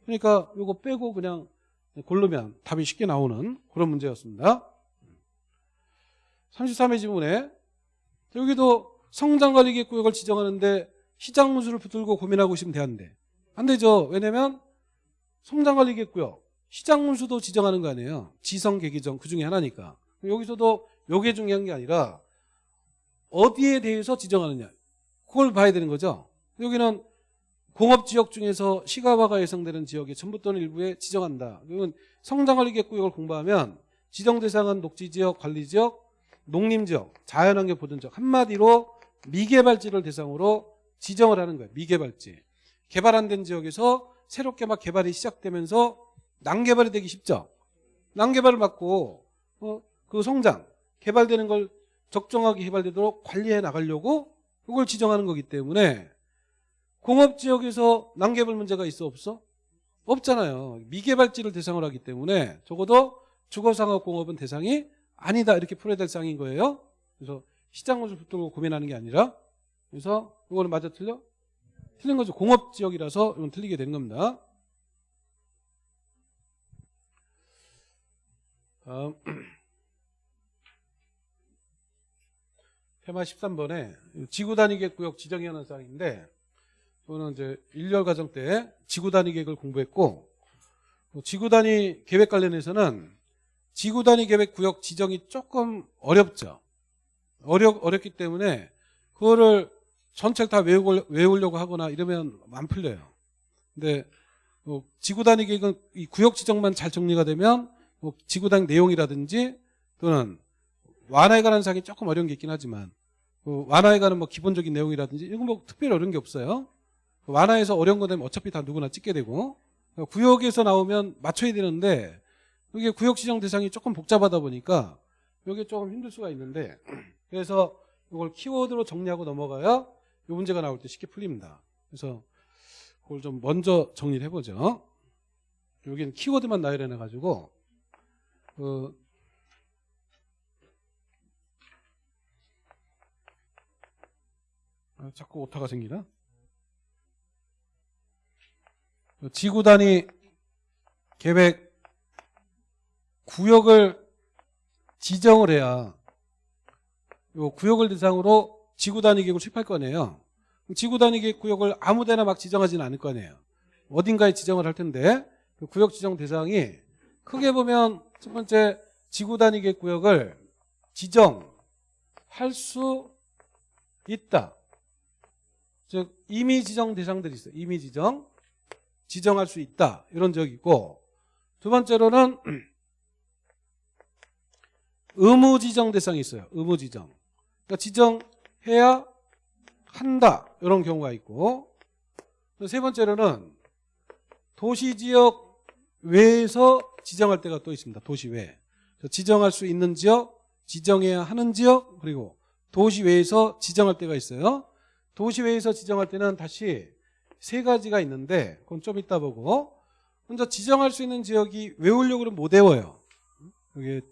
그러니까 이거 빼고 그냥 고르면 답이 쉽게 나오는 그런 문제였습니다. 33회 지문에 여기도 성장관리계획구역을 지정하는데 시장 문수를 붙들고 고민하고 있으면 되는데 안 되죠. 왜냐면 성장 관리계획구역 시장 문수도 지정하는 거 아니에요. 지성 계기정 그 중에 하나니까. 여기서도 요게 중요한 게 아니라 어디에 대해서 지정하느냐 그걸 봐야 되는 거죠. 여기는 공업지역 중에서 시가화가 예상되는 지역에 전부 또는 일부에 지정한다. 그러면 성장관리계획구역을 공부하면 지정 대상은 녹지지역, 관리지역, 농림지역, 자연환경 보존지역 한마디로 미개발지를 대상으로 지정을 하는 거예요. 미개발지. 개발 안 된 지역에서 새롭게 막 개발이 시작되면서 난개발이 되기 쉽죠. 난개발을 막고 어, 그 성장, 개발되는 걸 적정하게 개발되도록 관리해 나가려고 그걸 지정하는 거기 때문에 공업지역에서 난개발 문제가 있어 없어? 없잖아요. 미개발지를 대상으로 하기 때문에 적어도 주거상업공업은 대상이 아니다 이렇게 풀어야 될 상인 거예요. 그래서 시장문을 붙들고 고민하는 게 아니라 그래서 이거는 맞아 틀려? 틀린 거죠. 공업지역이라서 이건 틀리게 되는 겁니다. 다음 [CLEARS THROAT] 테마 13번에 지구 단위 계획 구역 지정에 관한 사항인데 저는 이제 1년 과정 때 지구 단위 계획을 공부했고 뭐 지구 단위 계획 관련해서는 지구 단위 계획 구역 지정이 조금 어렵죠. 어렵 어렵기 때문에 그거를 전체를 다 외우려고 하거나 이러면 안 풀려요. 근데 뭐 지구 단위 계획은 이 구역 지정만 잘 정리가 되면 뭐 지구 단위 내용이라든지 또는 완화에 관한 사항이 조금 어려운 게 있긴 하지만 그 완화에 관한 뭐 기본적인 내용이라든지 이건 뭐 특별히 어려운 게 없어요. 그 완화에서 어려운 거 되면 어차피 다 누구나 찍게 되고 그러니까 구역에서 나오면 맞춰야 되는데 이게 구역 지정 대상이 조금 복잡하다 보니까 이게 조금 힘들 수가 있는데 그래서 이걸 키워드로 정리하고 넘어가야 이 문제가 나올 때 쉽게 풀립니다. 그래서 그걸 좀 먼저 정리를 해보죠. 여기는 키워드만 나열해 가지고 그 아, 자꾸 오타가 생기나? 지구 단위 계획 구역을 지정을 해야 요 구역을 대상으로 지구 단위 계획을 수립할 거 아니에요. 지구 단위 계획 구역을 아무 데나 막 지정하지는 않을 거 아니에요. 어딘가에 지정을 할 텐데 그 구역 지정 대상이 크게 보면 첫 번째 지구 단위 계획 구역을 지정할 수 있다. 즉 이미 지정 대상들이 있어요. 이미 지정 지정할 수 있다. 이런 적이 있고 두 번째로는 [CLEARS THROAT] 의무 지정 대상이 있어요. 의무 지정. 그러니까 지정 해야 한다. 이런 경우가 있고 세 번째로는 도시 지역 외에서 지정할 때가 또 있습니다. 도시 외. 지정할 수 있는 지역, 지정해야 하는 지역, 그리고 도시 외에서 지정할 때가 있어요. 도시 외에서 지정할 때는 다시 세 가지가 있는데 그건 좀 이따 보고 먼저 지정할 수 있는 지역이 외우려고 그러면 못 외워요. 여기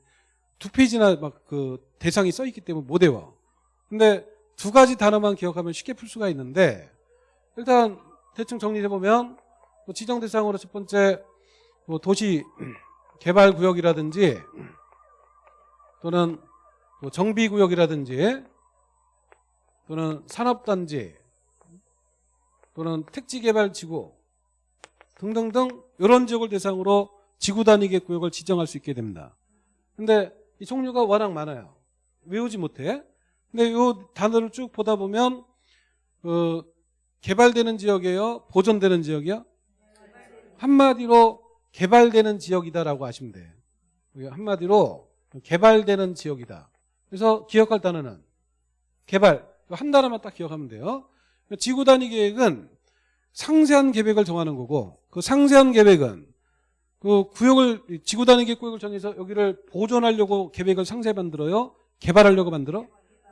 두 페이지나 막 그 대상이 써 있기 때문에 못 외워. 근데 두 가지 단어만 기억하면 쉽게 풀 수가 있는데 일단 대충 정리해 보면 뭐 지정 대상으로 첫 번째 뭐 도시 [CLEARS THROAT] 개발 구역이라든지 또는 뭐 정비 구역이라든지 또는 산업단지 또는 택지개발지구 등등등 이런 지역을 대상으로 지구 단위계 구역을 지정할 수 있게 됩니다. 근데 이 종류가 워낙 많아요. 외우지 못해. 근데 이 단어를 쭉 보다 보면 그 개발되는 지역이에요? 보존되는 지역이요? 한마디로 개발되는 지역이다라고 하시면 돼요. 한마디로 개발되는 지역이다. 그래서 기억할 단어는 개발. 한 단어만 딱 기억하면 돼요. 지구 단위 계획은 상세한 계획을 정하는 거고 그 상세한 계획은 그 구역을 지구 단위 계획 구역을 정해서 여기를 보존하려고 계획을 상세 만들어요. 개발하려고 만들어?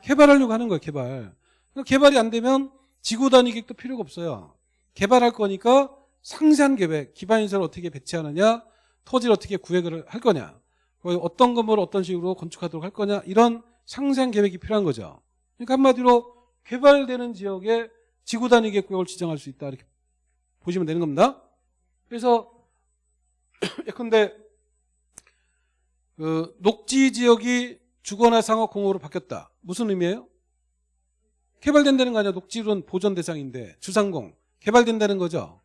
개발하려고 하는 거예요. 개발. 그러니까 개발이 안 되면 지구 단위 계획도 필요가 없어요. 개발할 거니까 상세한 계획, 기반시설 어떻게 배치하느냐, 토지를 어떻게 구획을 할 거냐, 어떤 건물을 어떤 식으로 건축하도록 할 거냐 이런 상세한 계획이 필요한 거죠. 그러니까 한마디로 개발되는 지역에 지구 단위 계획 구역을 지정할 수 있다 이렇게 보시면 되는 겁니다. 그래서 [CLEARS THROAT] 예컨대 그 녹지 지역이 주거나 상업 공호로 바뀌었다. 무슨 의미예요? 개발된다는 거 아니야. 녹지론 보존 대상인데 주상공 개발된다는 거죠.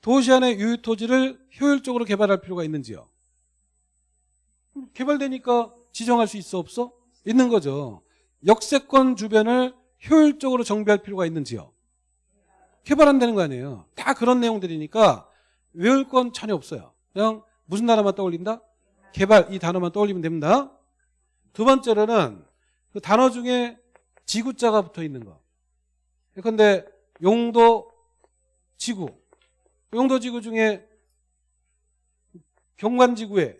도시 안의 유휴 토지를 효율적으로 개발할 필요가 있는지요? 개발되니까 지정할 수 있어 없어? 있는 거죠. 역세권 주변을 효율적으로 정비할 필요가 있는지요? 개발한다는 거 아니에요. 다 그런 내용들이니까 외울 건 전혀 없어요. 그냥 무슨 단어만 떠올린다? 개발 이 단어만 떠올리면 됩니다. 두 번째로는 그 단어 중에 지구자가 붙어 있는 거. 근데 용도 지구. 용도 지구 중에 경관 지구에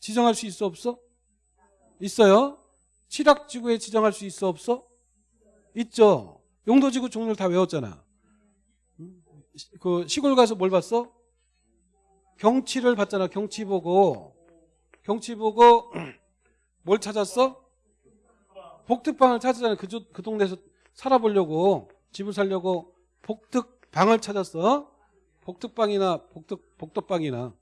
지정할 수 있어 없어? 있어요. 칠학 지구에 지정할 수 있어 없어? 있죠. 용도 지구 종류를 다 외웠잖아. 그 시골 가서 뭘 봤어? 경치를 봤잖아. 경치 보고 경치 보고 뭘 찾았어? 복특방을 찾았잖아. 그, 그 동네에서 살아보려고 집을 살려고 복특방을 찾았어. 복특방이나 복특 복덕방이나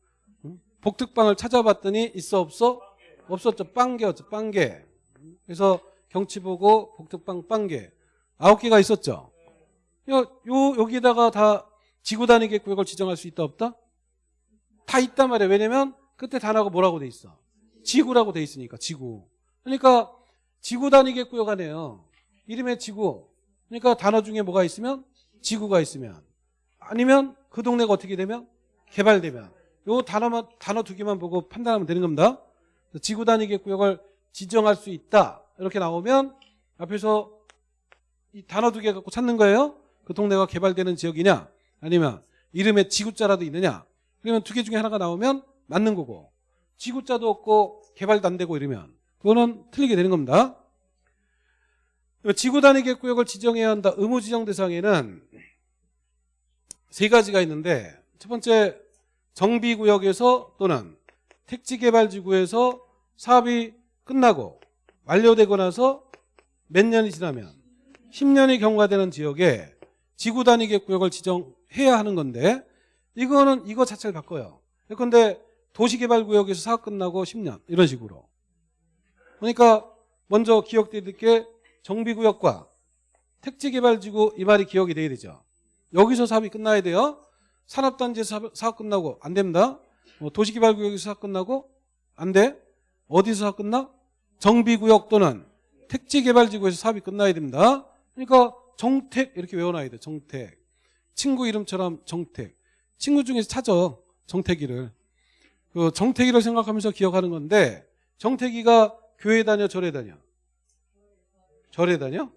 복특방을 찾아봤더니 있어 없어? 없었죠. 빵개였죠. 빵개. 그래서 경치 보고 복특방 빵개 아홉 개가 있었죠. 요, 요 여기다가 다 지구 단위계 구역을 지정할 수 있다 없다? 다 있단 말이야. 왜냐면 끝에 단어가 뭐라고 돼 있어? 지구라고 돼 있으니까 지구. 그러니까 지구 단위계 구역 안에요. 이름에 지구. 그러니까 단어 중에 뭐가 있으면 지구가 있으면 아니면 그 동네가 어떻게 되면 개발되면 요 단어만 단어 두 개만 보고 판단하면 되는 겁니다. 지구 단위계 구역을 지정할 수 있다. 이렇게 나오면 앞에서 이 단어 두 개 갖고 찾는 거예요. 그 동네가 개발되는 지역이냐 아니면 이름에 지구자라도 있느냐 그러면 두 개 중에 하나가 나오면 맞는 거고 지구자도 없고 개발도 안 되고 이러면 그거는 틀리게 되는 겁니다. 지구 단위 구역을 지정해야 한다. 의무 지정 대상에는 세 가지가 있는데 첫 번째 정비구역에서 또는 택지개발지구에서 사업이 끝나고 완료되고 나서 몇 년이 지나면 10년이 경과되는 지역에 지구 단위계 구역을 지정해야 하는 건데 이거는 이거 자체를 바꿔요. 그런데 도시개발구역에서 사업 끝나고 10년 이런 식으로. 그러니까 먼저 기억되게 정비구역과 택지개발지구 이 말이 기억이 돼야 되죠. 여기서 사업이 끝나야 돼요. 산업단지에서 사업, 사업 끝나고 안 됩니다. 뭐 도시개발구역에서 사업 끝나고 안 돼. 어디서 사업 끝나? 정비구역 또는 택지개발지구에서 사업이 끝나야 됩니다. 그러니까 정택 이렇게 외워놔야 돼. 정택. 친구 이름처럼 정택. 친구 중에서 찾아 정택이를. 그 정택이를 생각하면서 기억하는 건데 정택이가 교회 다녀 절에 다녀? 절에 다녀?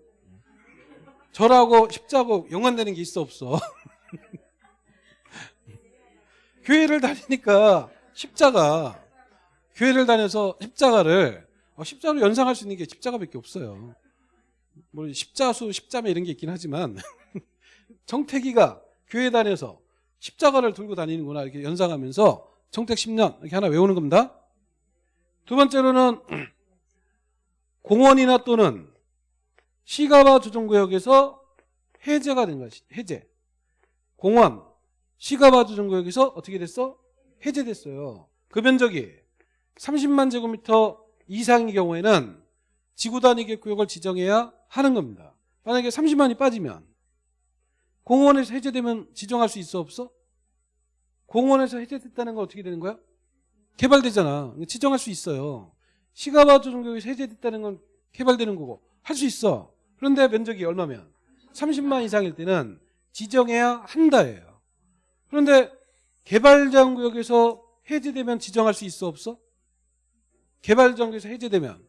절하고 십자고 연관되는 게 있어 없어? [LAUGHS] 교회를 다니니까 십자가 교회를 다녀서 십자가를 어, 십자로 연상할 수 있는 게 십자가밖에 없어요. 뭐 십자수, 십자매 이런 게 있긴 하지만 [LAUGHS] 정택이가 교회 다녀서 십자가를 들고 다니는구나 이렇게 연상하면서 정택 10년 이렇게 하나 외우는 겁니다. 두 번째로는 [CLEARS THROAT] 공원이나 또는 시가와 조정구역에서 해제가 된 것이 해제. 공원, 시가와 조정구역에서 어떻게 됐어? 해제됐어요. 그 면적이 30만 제곱미터 이상의 경우에는 지구 단위 구역을 지정해야 하는 겁니다. 만약에 30만이 빠지면 공원에서 해제되면 지정할 수 있어 없어? 공원에서 해제됐다는 건 어떻게 되는 거야? 개발되잖아. 지정할 수 있어요. 시가와 조정구역에서 해제됐다는 건 개발되는 거고 할 수 있어. 그런데 면적이 얼마면? 30만 이상일 때는 지정해야 한다예요. 그런데 개발장구역에서 해제되면 지정할 수 있어 없어? 개발장구역에서 해제되면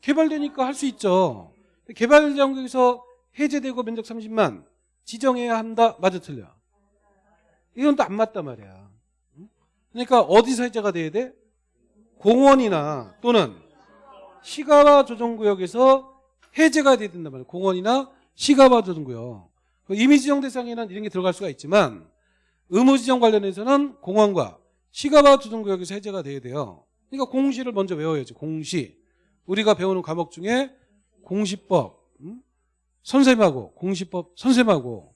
개발되니까 할 수 있죠. 개발장구역에서 해제되고 면적 30만 지정해야 한다. 맞아 틀려. 이건 또 안 맞단 말이야. 그러니까 어디서 해제가 돼야 돼? 공원이나 또는 시가와 조정구역에서 해제가 돼야 된단 말이에요. 공원이나 시가와 조정구역. 그 이미 지정 대상에는 이런 게 들어갈 수가 있지만 의무 지정 관련해서는 공원과 시가와 조정구역에서 해제가 돼야 돼요. 그러니까 공시를 먼저 외워야지. 공시. 우리가 배우는 과목 중에 공시법, 음? 선생님하고 공시법 선생님하고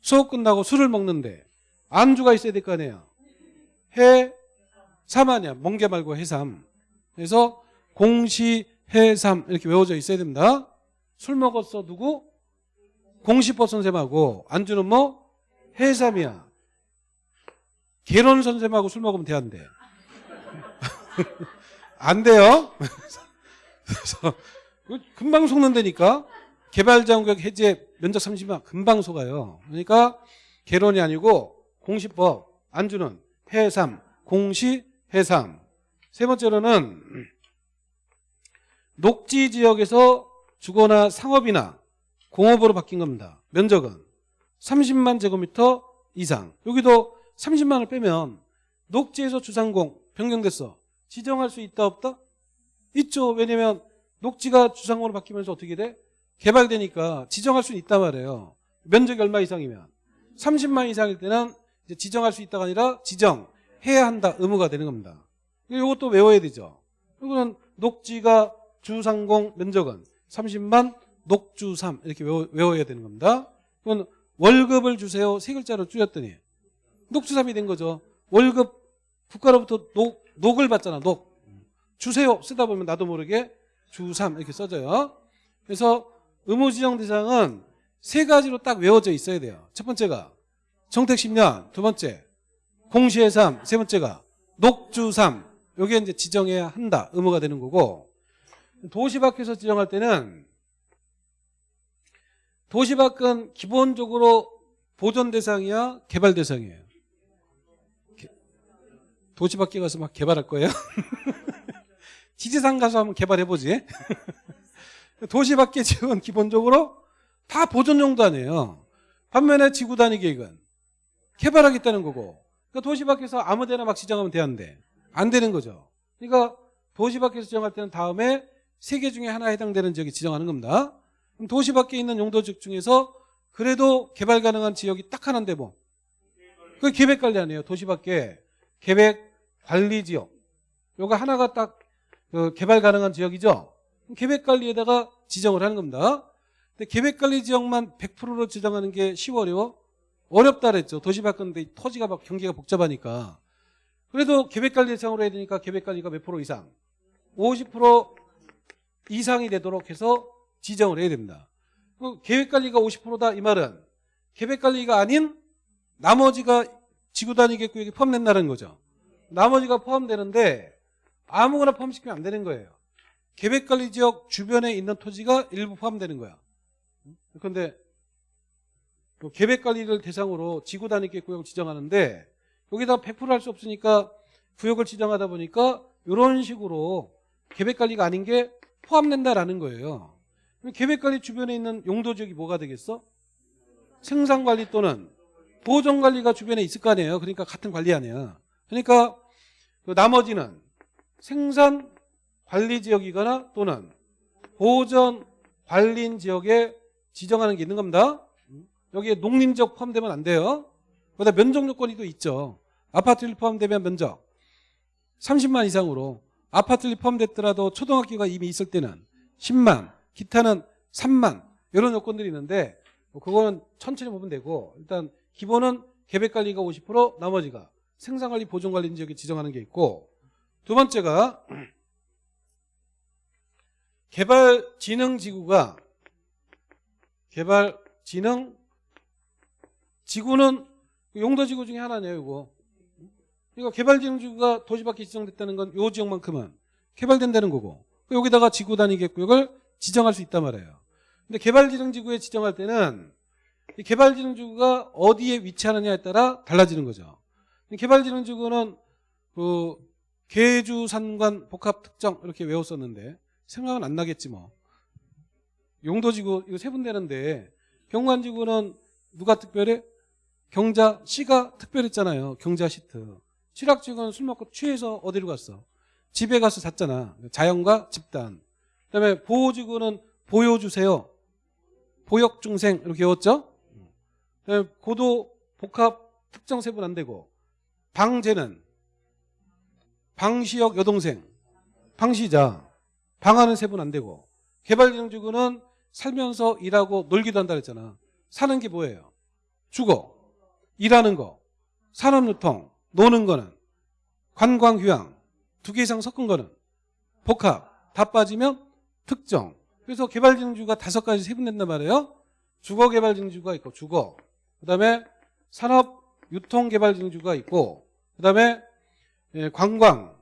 수업 끝나고 술을 먹는데 안주가 있어야 될 거 아니에요. 해, 삼 아니야. 멍게 말고 해삼. 그래서 공시, 해삼 이렇게 외워져 있어야 됩니다. 술 먹었어 누구? 공시법 선생님하고 안주는 뭐? 해삼이야. 개론 선생님하고 술 먹으면 돼 안 돼? [LAUGHS] 안 돼요. [LAUGHS] 그래서 금방 속는다니까. 개발장구역 해제 면적 30만 금방 속아요. 그러니까 개론이 아니고 공시법 안주는 해삼 공시 해삼 세 번째로는 녹지 지역에서 주거나 상업이나 공업으로 바뀐 겁니다. 면적은 30만 제곱미터 이상. 여기도 30만을 빼면 녹지에서 주상공 변경됐어. 지정할 수 있다 없다? 있죠. 왜냐면 녹지가 주상공으로 바뀌면서 어떻게 돼? 개발되니까 지정할 수 있단 말이에요. 면적이 얼마 이상이면 30만 이상일 때는 이제 지정할 수 있다가 아니라 지정해야 한다 의무가 되는 겁니다. 이것도 외워야 되죠. 이거는 녹지가 주상공 면적은 30만 녹주3 이렇게 외워, 야 되는 겁니다. 이건 월급을 주세요 세 글자로 줄였더니 녹주3이 된 거죠. 월급 국가로부터 녹, 녹을 받잖아 녹. 주세요 쓰다 보면 나도 모르게 주3 이렇게 써져요. 그래서 의무지정 대상은 세 가지로 딱 외워져 있어야 돼요. 첫 번째가 정택 10년, 두 번째 공시의 3, 세 번째가 녹주 3. 요게 이제 지정해야 한다. 의무가 되는 거고 도시 밖에서 지정할 때는 도시 밖은 기본적으로 보존 대상이야, 개발 대상이에요. 도시 밖에 가서 막 개발할 거예요? [LAUGHS] 지지산 가서 한번 개발해보지. [LAUGHS] 도시밖에 지역은 기본적으로 다 보존 용도 아니에요. 반면에 지구 단위 계획은 개발하겠다는 거고. 그러니까 도시 밖에서 아무 데나 막 지정하면 되는데 안 되는 거죠. 그러니까 도시 밖에서 지정할 때는 다음에 세 개 중에 하나 해당되는 지역이 지정하는 겁니다. 그럼 도시 밖에 있는 용도지역 중에서 그래도 개발 가능한 지역이 딱 하나인데 뭐. 그 계획 관리 아니에요. 도시 밖에 계획 관리 지역. 요거 하나가 딱 그 개발 가능한 지역이죠. 계획 관리에다가 지정을 하는 겁니다. 근데 계획 관리 지역만 100%로 지정하는 게 쉬워 어려워? 어렵다 그랬죠. 도시 바꾸는데 토지가 막 경기가 복잡하니까. 그래도 계획관리 대상으로 해야 되니까 계획관리가 몇 프로 이상? 50% 이상이 되도록 해서 지정을 해야 됩니다. 그 계획관리가 50%다 이 말은 계획관리가 아닌 나머지가 지구단위계획구역에 포함된다는 거죠. 나머지가 포함되는데 아무거나 포함시키면 안 되는 거예요. 계획관리지역 주변에 있는 토지가 일부 포함되는 거야. 그 계획 관리를 대상으로 지구 단위계획구역을 지정하는데 여기다 100%할 수 없으니까 구역을 지정하다 보니까 이런 식으로 계획 관리가 아닌 게 포함된다라는 거예요. 그럼 계획 관리 주변에 있는 용도 지역이 뭐가 되겠어? 생산 관리 또는 보존 관리가 주변에 있을 거 아니에요. 그러니까 같은 관리 아니야. 그러니까 그 나머지는 생산 관리 지역이거나 또는 보존관리인 지역에 지정하는 게 있는 겁니다. 여기에 농림지역 포함되면 안 돼요. 거기다 면적 요건이 또 있죠. 아파트 1 포함되면 면적 30만 이상으로 아파트 1 포함됐더라도 초등학교가 이미 있을 때는 10만 기타는 3만 이런 요건들이 있는데 뭐 그거는 천천히 보면 되고 일단 기본은 계획관리가 50% 나머지가 생산관리 보존관리 지역에 지정하는 게 있고 두 번째가 개발진흥지구가 개발진흥 지구는 용도 지구 중에 하나네요 이거. 그러니까 개발진흥지구가 도시 밖에 지정됐다는 건 요 지역만큼은 개발된다는 거고 여기다가 지구 단위계획구역을 지정할 수 있단 말이에요. 근데 개발진흥지구에 지정할 때는 이 개발진흥지구가 어디에 위치하느냐에 따라 달라지는 거죠. 이 개발진흥지구는 그 계주산관 복합 특정 이렇게 외웠었는데 생각은 안 나겠지 뭐. 용도지구 이거 세분되는데 경관지구는 누가 특별해? 경자 씨가 특별했잖아요. 경자 시트. 칠학지구는 술 먹고 취해서 어디로 갔어? 집에 가서 잤잖아. 자연과 집단. 그다음에 보호지구는 보여주세요. 보역중생 이렇게 외웠죠? 그다음에 고도 복합 특정 세분 안 되고 방제는 방시역 여동생 방시자 방하는 세분 안 되고 개발진흥지구는 살면서 일하고 놀기도 한다 그랬잖아. 사는 게 뭐예요? 주거, 일하는 거, 산업 유통, 노는 거는 관광, 휴양 두 개 이상 섞은 거는 복합 다 빠지면 특정. 그래서 개발진흥지구가 다섯 가지 세분된단 말이에요. 주거개발진흥지구가 있고 주거. 그다음에 산업 유통개발진흥지구가 있고 그다음에 예, 관광,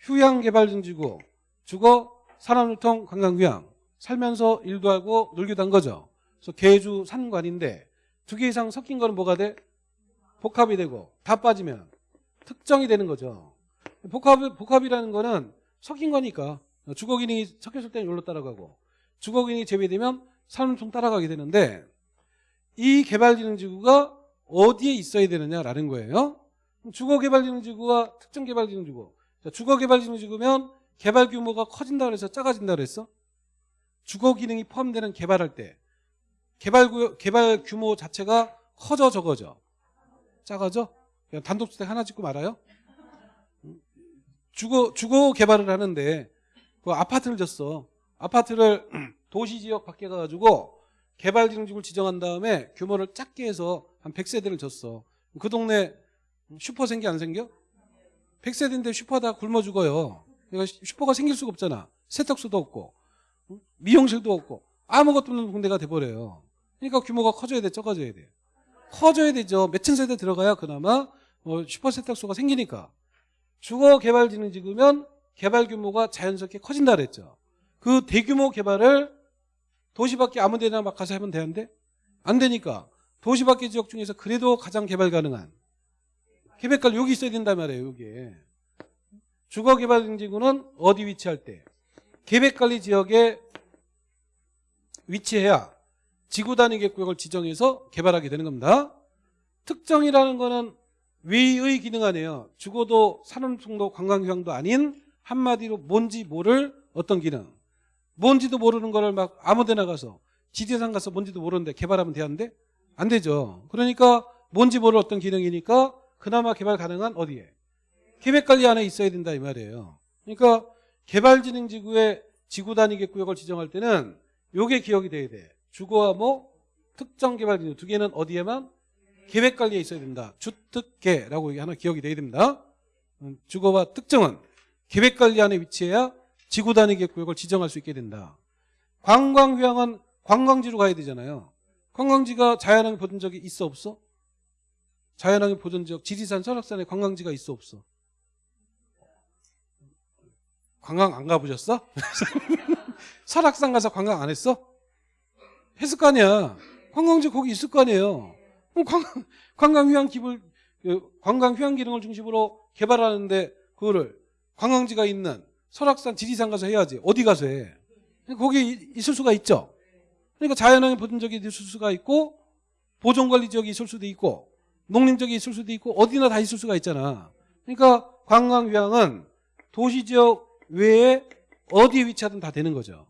휴양개발진흥지구, 주거, 산업유통, 관광휴양 살면서 일도 하고 놀기도 한 거죠. 그래서 계주 산관인데 두 개 이상 섞인 거는 뭐가 돼? 복합이 되고 다 빠지면 특정이 되는 거죠. 복합, 복합이라는 거는 섞인 거니까 주거 기능이 섞였을 때는 여기로 따라가고 주거 기능이 제외되면 산업통 따라가게 되는데 이 개발진흥지구가 어디에 있어야 되느냐라는 거예요. 주거개발진흥지구와 특정개발진흥지구 주거개발진흥지구면 개발 규모가 커진다 그래서 작아진다 그랬어? 주거 기능이 포함되는 개발할 때 개발 구 개발 규모 자체가 커져 적어져 작아져? 그냥 단독주택 하나 짓고 말아요? 주거 주거 개발을 하는데 그 아파트를 졌어. 아파트를 [CLEARS THROAT] 도시 지역 밖에 가가지고 개발진흥지구를 지정한 다음에 규모를 작게 해서 한 100세대를 지었어. 그 동네 슈퍼 생겨 안 생겨? 100세대인데 슈퍼 다 굶어 죽어요. 그러니까 슈퍼가 생길 수가 없잖아. 세탁소도 없고 미용실도 없고 아무것도 없는 동네가 돼버려요. 그러니까 규모가 커져야 돼, 적어져야 돼. 커져야 되죠. 몇천 세대 들어가야 그나마 뭐 슈퍼 세탁소가 생기니까. 주거 개발진흥지구면 개발 규모가 자연스럽게 커진다 그랬죠. 그 대규모 개발을 도시 밖에 아무 데나 막 가서 하면 되는데 안 되니까 도시 밖의 지역 중에서 그래도 가장 개발 가능한 계획관리 여기 있어야 된단 말이에요. 여기에. 주거개발지구는 어디 위치할 때 계획관리 지역에 위치해야 지구 단위 구역을 지정해서 개발하게 되는 겁니다. 특정이라는 거는 외의 기능 아니에요. 주거도 산업통도 관광휴양도 아닌 한마디로 뭔지 모를 어떤 기능. 뭔지도 모르는 거를 막 아무데나 가서 지리산 가서 뭔지도 모르는데 개발하면 되는데 안 되죠. 그러니까 뭔지 모를 어떤 기능이니까 그나마 개발 가능한 어디에? 계획관리 안에 있어야 된다 이 말이에요. 그러니까 개발진흥지구의 지구 단위계 구역을 지정할 때는 요게 기억이 돼야 돼. 주거와 뭐 특정 개발진흥 두 개는 어디에만 계획 관리에 있어야 된다. 주특계라고 하나 기억이 돼야 됩니다. 음, 주거와 특정은 계획 관리 안에 위치해야 지구 단위계 구역을 지정할 수 있게 된다. 관광 휴양은 관광지로 가야 되잖아요. 관광지가 자연환경 보존 지역이 있어 없어? 자연환경 보존 지역 지리산 설악산에 관광지가 있어 없어? 관광 안 가보셨어? [LAUGHS] 설악산 가서 관광 안 했어? 했을 거 아니야. 관광지 거기 있을 거 아니에요. 관광, 관광 휴양 기물, 그 관광 휴양 기능을 중심으로 개발하는데 그거를 관광지가 있는 설악산, 지리산 가서 해야지. 어디 가서 해? 거기 이- 있을 수가 있죠. 그러니까 자연환경 보존 지역이 있을 수가 있고 보존관리 지역이 있을 수도 있고 농림지역이 있을 수도 있고 어디나 다 있을 수가 있잖아. 그러니까 관광 휴양은 도시 지역 외에 어디에 위치하든 다 되는 거죠.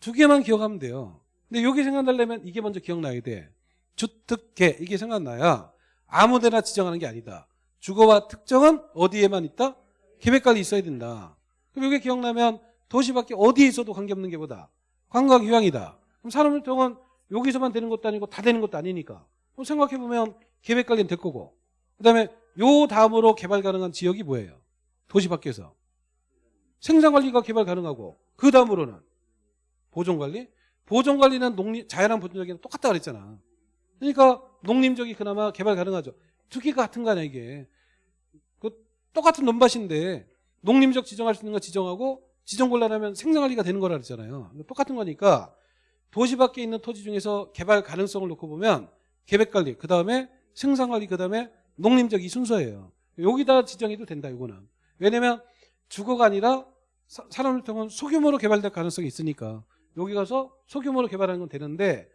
두 개만 기억하면 돼요. 근데 여기 생각나려면 이게 먼저 기억나야 돼. 주특계 이게 생각나야 아무데나 지정하는 게 아니다. 주거와 특정은 어디에만 있다? 계획관리 있어야 된다. 그럼 이게 기억나면 도시 밖에 어디에 있어도 관계없는 게 뭐다? 관광 휴양이다. 그럼 산업활동은 여기서만 되는 것도 아니고 다 되는 것도 아니니까. 그럼 생각해보면 계획관리는 될 거고. 그 다음에 요 다음으로 개발 가능한 지역이 뭐예요? 도시 밖에서. 생산관리가 개발 가능하고 그 다음으로는 보존관리? 보존관리는 농림, 자연환 보존적이랑 똑같다 그랬잖아. 그러니까 농림적이 그나마 개발 가능하죠. 두 개가 같은 거 아니야 이게. 그 똑같은 논밭인데 농림적 지정할 수 있는 거 지정하고 지정 곤란하면 생산관리가 되는 거라 그랬잖아요. 똑같은 거니까 도시 밖에 있는 토지 중에서 개발 가능성을 놓고 보면 계획관리, 그 다음에 생산관리, 그 다음에 농림적 이 순서예요. 여기다 지정해도 된다 이거는. 왜냐면 주거가 아니라 사- 산업활동은 소규모로 개발될 가능성이 있으니까 여기 가서 소규모로 개발하는 건 되는데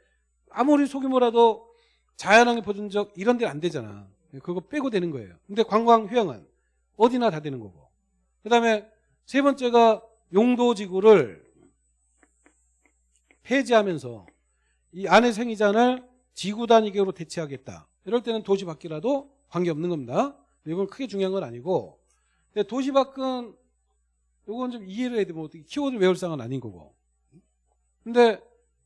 아무리 소규모라도 자연환경 보존적 이런 데는 안 되잖아. 그거 빼고 되는 거예요. 근데 관광 휴양은 어디나 다 되는 거고. 그 다음에 세 번째가 용도지구를 폐지하면서 이 안의 생이장을 지구 단위계로 대체하겠다. 이럴 때는 도시 밖이라도 관계없는 겁니다. 이건 크게 중요한 건 아니고 근데 도시 밖은 이건 좀 이해를 해야 되면 키워드 외울 상은 아닌 거고 근데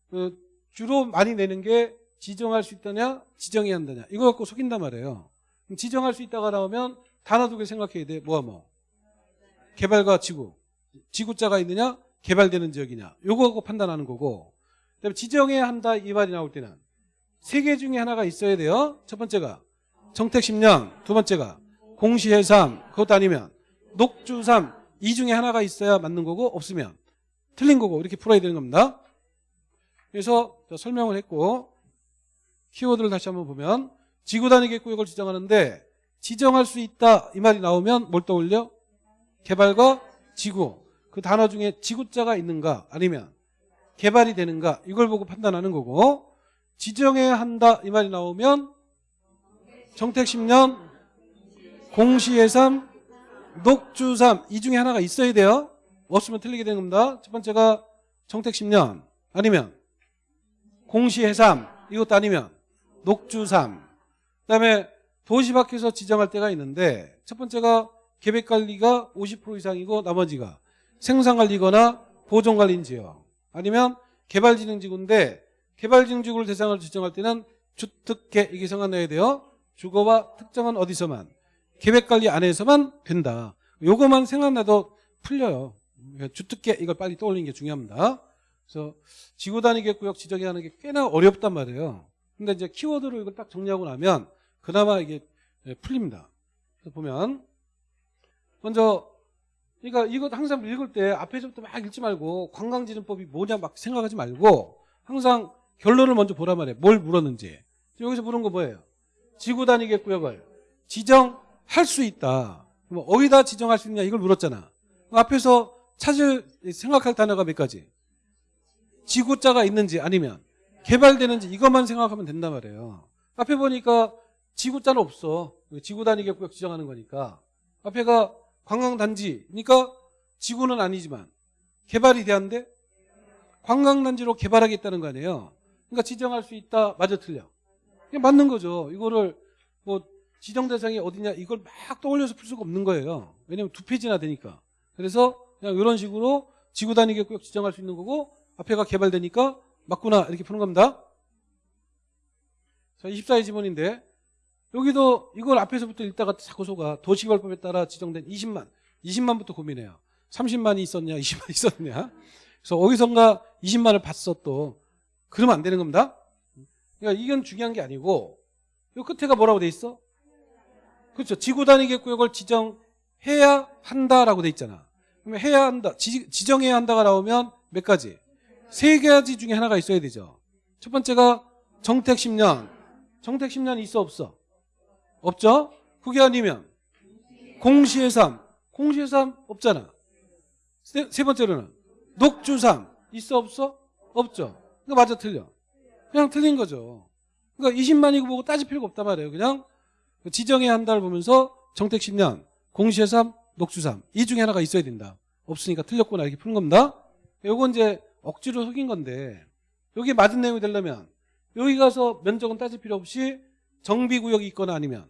그 주로 많이 내는 게 지정할 수 있다냐 지정해야 한다냐. 이거 갖고 속인단 말이에요. 지정할 수 있다가 나오면 단어 두 개 생각해야 돼. 뭐야 뭐? 개발과 지구. 지구자가 있느냐 개발되는 지역이냐. 요거 갖고 판단하는 거고. 그다음에 지정해야 한다 이 말이 나올 때는. 세 개 중에 하나가 있어야 돼요. 첫 번째가 정택 10년. 두 번째가 공시해삼. 그것도 아니면 녹주삼. 이 중에 하나가 있어야 맞는 거고 없으면. 틀린 거고 이렇게 풀어야 되는 겁니다 그래서 자, 설명을 했고 키워드를 다시 한번 보면 지구 단위 계획구역을 지정하는데 지정할 수 있다 이 말이 나오면 뭘 떠올려? 개발과 지구. 그 단어 중에 지구자가 있는가 아니면 개발이 되는가 이걸 보고 판단하는 거고 지정해야 한다 이 말이 나오면 정택 10년 공시예산 녹주삼 이 중에 하나가 있어야 돼요. 없으면 틀리게 되는 겁니다. 첫 번째가 정택 10년 아니면 공시해삼 이것도 아니면 녹주삼. 그다음에 도시 밖에서 지정할 때가 있는데 첫 번째가 계획관리가 50% 이상이고 나머지가 생산관리거나 보존관리인 지역. 아니면 개발진흥지구인데 개발진흥지구를 대상으로 지정할 때는 주특계 이게 생각나야 돼요. 주거와 특정은 어디서만 계획관리 안에서만 된다. 요거만 생각나도 풀려요. 주특계 이걸 빨리 떠올리는 게 중요합니다 그래서 지구 단위 계획구역 지정이 하는 게 꽤나 어렵단 말이에요. 근데 이제 키워드로 이걸 딱 정리하고 나면 그나마 이게 예, 풀립니다. 그래서 보면 먼저 그러니까 이거 항상 읽을 때 앞에서부터 막 읽지 말고 관광지정법이 뭐냐 막 생각하지 말고 항상 결론을 먼저 보란 말이에요. 뭘 물었는지. 여기서 물은 거 뭐예요? 지구 단위 계획구역을 지정할 수 있다. 어디다 지정할 수 있냐 이걸 물었잖아. 앞에서 찾을 생각할 단어가 몇 가지? 지구자가 있는지 아니면 개발되는지 이것만 생각하면 된단 말이에요. 앞에 보니까 지구자는 없어. 지구 단위 계획구역 지정하는 거니까. 앞에가 관광단지니까 지구는 아니지만 개발이 돼야한데 관광단지로 개발하겠다는 거 아니에요. 그러니까 지정할 수 있다. 맞아 틀려. 이게 맞는 거죠. 이거를 뭐 지정 대상이 어디냐 이걸 막 떠올려서 풀 수가 없는 거예요. 왜냐면 두 페이지나 되니까. 그래서 그냥 이런 식으로 지구 단위 계획구역 지정할 수 있는 거고 앞에가 개발되니까 맞구나 이렇게 푸는 겁니다. 자, 24의 지문인데 여기도 이걸 앞에서부터 읽다가 자꾸 속아 도시개발법에 따라 지정된 20만 20만부터 고민해요. 30만이 있었냐 20만 있었냐 그래서 어디선가 20만을 봤어 또 그러면 안 되는 겁니다. 그러니까 이건 중요한 게 아니고 이 끝에가 뭐라고 돼 있어? 그렇죠. 지구 단위 계획구역을 지정해야 한다라고 돼 있잖아. 그러면 해야 한다. 지, 지정해야 한다가 나오면 몇 가지? 세 가지 중에 하나가 있어야 되죠. 첫 번째가 정택 10년. 정택 10년 있어 없어? 없죠? 그게 아니면 공시의 삶. 공시의 삶 없잖아. 세, 세 번째로는 녹주삼 있어 없어? 없죠. 이거 맞아 틀려. 그냥 틀린 거죠. 그러니까 20만이고 보고 따질 필요가 없단 말이에요. 그냥 지정해야 한다를 보면서 정택 10년, 공시의 삶, 녹주삼 이 중에 하나가 있어야 된다. 없으니까 틀렸구나 이렇게 푸는 겁니다. 요건 이제 억지로 속인 건데 여기 맞은 내용이 되려면 여기 가서 면적은 따질 필요 없이 정비구역이 있거나 아니면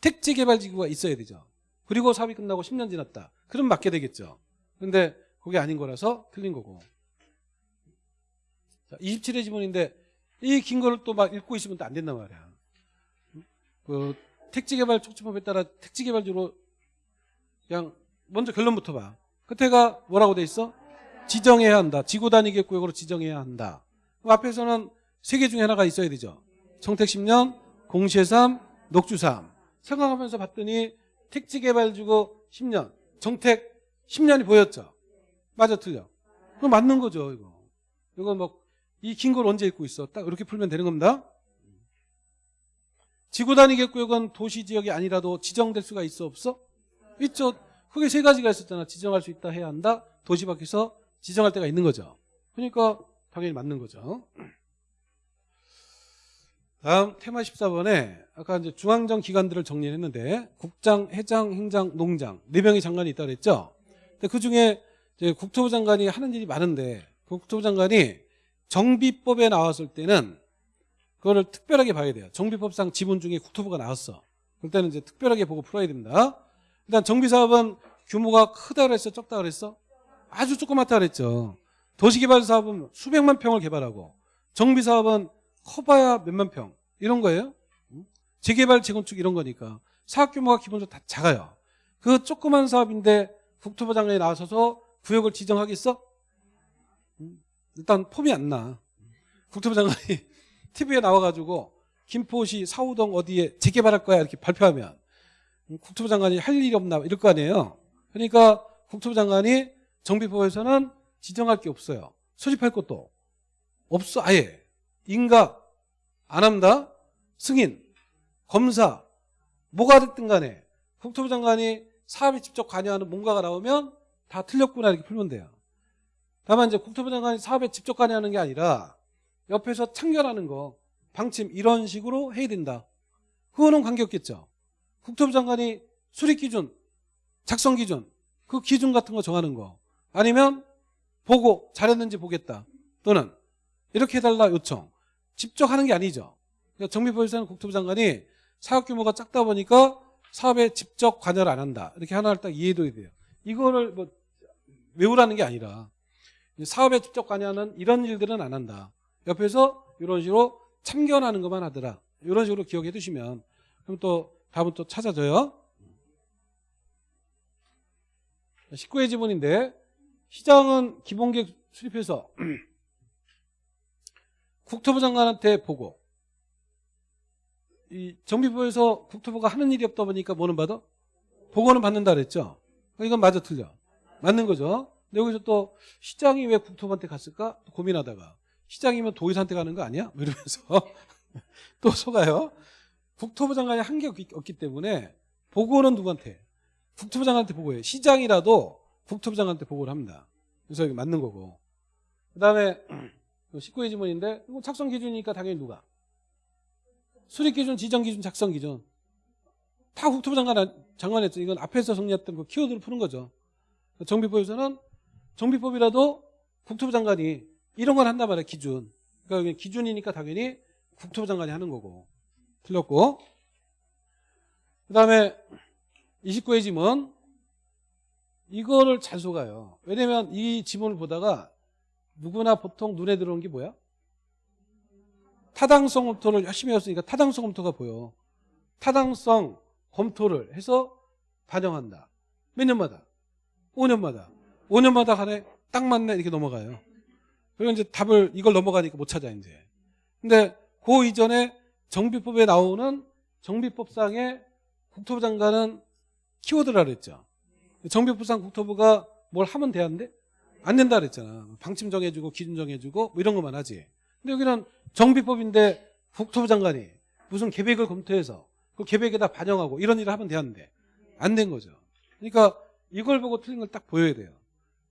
택지개발지구가 있어야 되죠. 그리고 사업이 끝나고 10년 지났다. 그럼 맞게 되겠죠. 근데 그게 아닌 거라서 틀린 거고. 자, 27의 지문인데 이 긴 거를 또 막 읽고 있으면 또 안 된단 말이야. 그 택지개발 촉진법에 따라 택지개발주로 그냥 먼저 결론부터 봐. 끝에가 뭐라고 돼 있어? 지정해야 한다. 지구 단위 계획구역으로 지정해야 한다. 그럼 앞에서는 세 개 중에 하나가 있어야 되죠. 정택 10년, 공시의 3, 녹주 3. 생각하면서 봤더니 택지개발주고 10년, 정택 10년이 보였죠. 맞아 틀려. 그럼 맞는 거죠 이거. 이거 뭐이 긴 걸 언제 읽고 있어? 딱 이렇게 풀면 되는 겁니다. 지구 단위 계획구역은 도시 지역이 아니라도 지정될 수가 있어 없어? 있죠. 크게 세 가지가 있었잖아. 지정할 수 있다 해야 한다. 도시 밖에서 지정할 때가 있는 거죠. 그러니까 당연히 맞는 거죠. 다음 테마 14번에 아까 이제 중앙정 기관들을 정리했는데 국장, 회장, 행장, 농장 네 명의 장관이 있다 그랬죠. 근데 그 중에 국토부 장관이 하는 일이 많은데 그 국토부 장관이 정비법에 나왔을 때는 그거를 특별하게 봐야 돼요. 정비법상 지분 중에 국토부가 나왔어. 그럴 때는 이제 특별하게 보고 풀어야 됩니다. 일단 정비사업은 규모가 크다 그랬어? 적다 그랬어? 아주 조그맣다 그랬죠. 도시개발 사업은 수백만 평을 개발하고 정비 사업은 커봐야 몇만 평 이런 거예요. 재개발 재건축 이런 거니까 사업 규모가 기본적으로 다 작아요. 그 조그만 사업인데 국토부 장관이 나서서 구역을 지정하겠어? 일단 폼이 안 나. 국토부 장관이 [LAUGHS] TV에 나와가지고 김포시 사우동 어디에 재개발할 거야 이렇게 발표하면 국토부 장관이 할 일이 없나 이럴 거 아니에요. 그러니까 국토부 장관이 정비법에서는 지정할 게 없어요. 소집할 것도 없어 아예. 인가 안 합니다. 승인, 검사 뭐가 됐든 간에 국토부 장관이 사업에 직접 관여하는 뭔가가 나오면 다 틀렸구나 이렇게 풀면 돼요. 다만 이제 국토부 장관이 사업에 직접 관여하는 게 아니라 옆에서 참견하는 거 방침 이런 식으로 해야 된다. 그거는 관계없겠죠. 국토부 장관이 수립 기준, 작성 기준, 그 기준 같은 거 정하는 거 아니면 보고 잘했는지 보겠다. 또는 이렇게 해달라 요청. 직접 하는 게 아니죠. 그러니까 정비법에서는 국토부 장관이 사업 규모가 작다 보니까 사업에 직접 관여를 안 한다. 이렇게 하나를 딱 이해해둬야 돼요. 이거를 뭐 외우라는 게 아니라 사업에 직접 관여하는 이런 일들은 안 한다. 옆에서 이런 식으로 참견하는 것만 하더라. 이런 식으로 기억해 두시면 그럼 또 답은 또 찾아져요. 19회 지문인데 시장은 기본계획 수립해서 [CLEARS THROAT] 국토부 장관한테 보고 이 정비부에서 국토부가 하는 일이 없다 보니까 뭐는 받아? 보고는 받는다 그랬죠. 이건 맞아 틀려. 맞는 거죠. 근데 여기서 또 시장이 왜 국토부한테 갔을까? 고민하다가 시장이면 도의사한테 가는 거 아니야? 뭐 이러면서 [LAUGHS] 또 속아요. 국토부 장관이 한게 없기 때문에 보고는 누구한테? 국토부 장관한테 보고해요. 시장이라도 국토부 장관한테 보고를 합니다. 그래서 이게 맞는 거고. [CLEARS THROAT] 그 다음에 19회 지문인데 이거 작성 기준이니까 당연히 누가? 수립 기준, 지정 기준, 작성 기준. 다 국토부 장관, 장관했죠. 이건 앞에서 정리했던 그 키워드를 푸는 거죠. 정비법에서는 정비법이라도 국토부 장관이 이런 걸 한단 말이에요. 기준. 그러니까 기준이니까 당연히 국토부 장관이 하는 거고. 틀렸고. 그 다음에 29회 지문. 이거를 잘 속아요. 왜냐면 이 지문을 보다가 누구나 보통 눈에 들어온 게 뭐야? 타당성 검토를 열심히 했으니까 타당성 검토가 보여. 타당성 검토를 해서 반영한다. 몇 년마다? 5년마다. 5년마다 간에 딱 맞네 이렇게 넘어가요. 그리고 이제 답을 이걸 넘어가니까 못 찾아 이제. 근데 그 이전에 정비법에 나오는 정비법상의 국토부 장관은 키워드라 그랬죠. 정비법상 국토부가 뭘 하면 돼야는데 안 된다 그랬잖아. 방침 정해주고 기준 정해주고 뭐 이런 것만 하지. 근데 여기는 정비법인데 국토부 장관이 무슨 계획을 검토해서 그 계획에다 반영하고 이런 일을 하면 되는데 안 된 거죠. 그러니까 이걸 보고 틀린 걸 딱 보여야 돼요.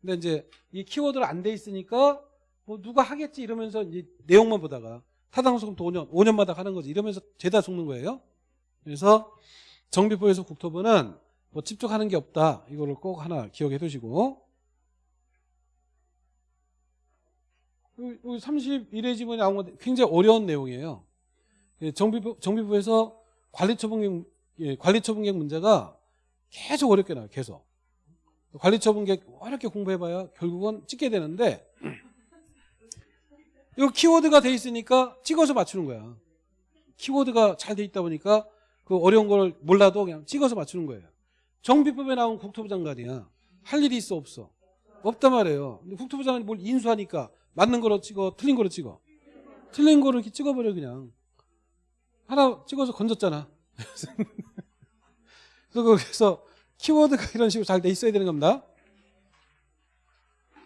근데 이제 이 키워드가 안돼 있으니까 뭐 누가 하겠지 이러면서 이제 내용만 보다가 타당소금도 5년, 5년마다 하는 거지 이러면서 죄다 속는 거예요. 그래서 정비부에서 국토부는 뭐 집중하는 게 없다. 이거를 꼭 하나 기억해 두시고. 여기 31회 지문에 나온 건데 굉장히 어려운 내용이에요. 예, 정비부, 정비부에서 관리처분객, 예, 관리처분객 문제가 계속 어렵게 나와요. 계속. 관리처분객 어렵게 공부해봐야 결국은 찍게 되는데 이 키워드가 돼 있으니까 찍어서 맞추는 거야. 키워드가 잘 돼 있다 보니까 그 어려운 걸 몰라도 그냥 찍어서 맞추는 거예요. 정비법에 나온 국토부 장관이야. 할 일이 있어 없어? 없단 말이에요. 근데 국토부 장관이 뭘 인수하니까 맞는 거로 찍어, 틀린 거로 찍어. 틀린 거로 이렇게 찍어버려 그냥. 하나 찍어서 건졌잖아. [LAUGHS] 그래서 키워드가 이런 식으로 잘 돼 있어야 되는 겁니다.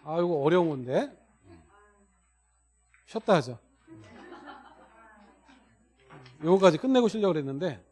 아, 이거 어려운 건데. 쉬었다 하죠. 요거까지 끝내고 쉬려고 그랬는데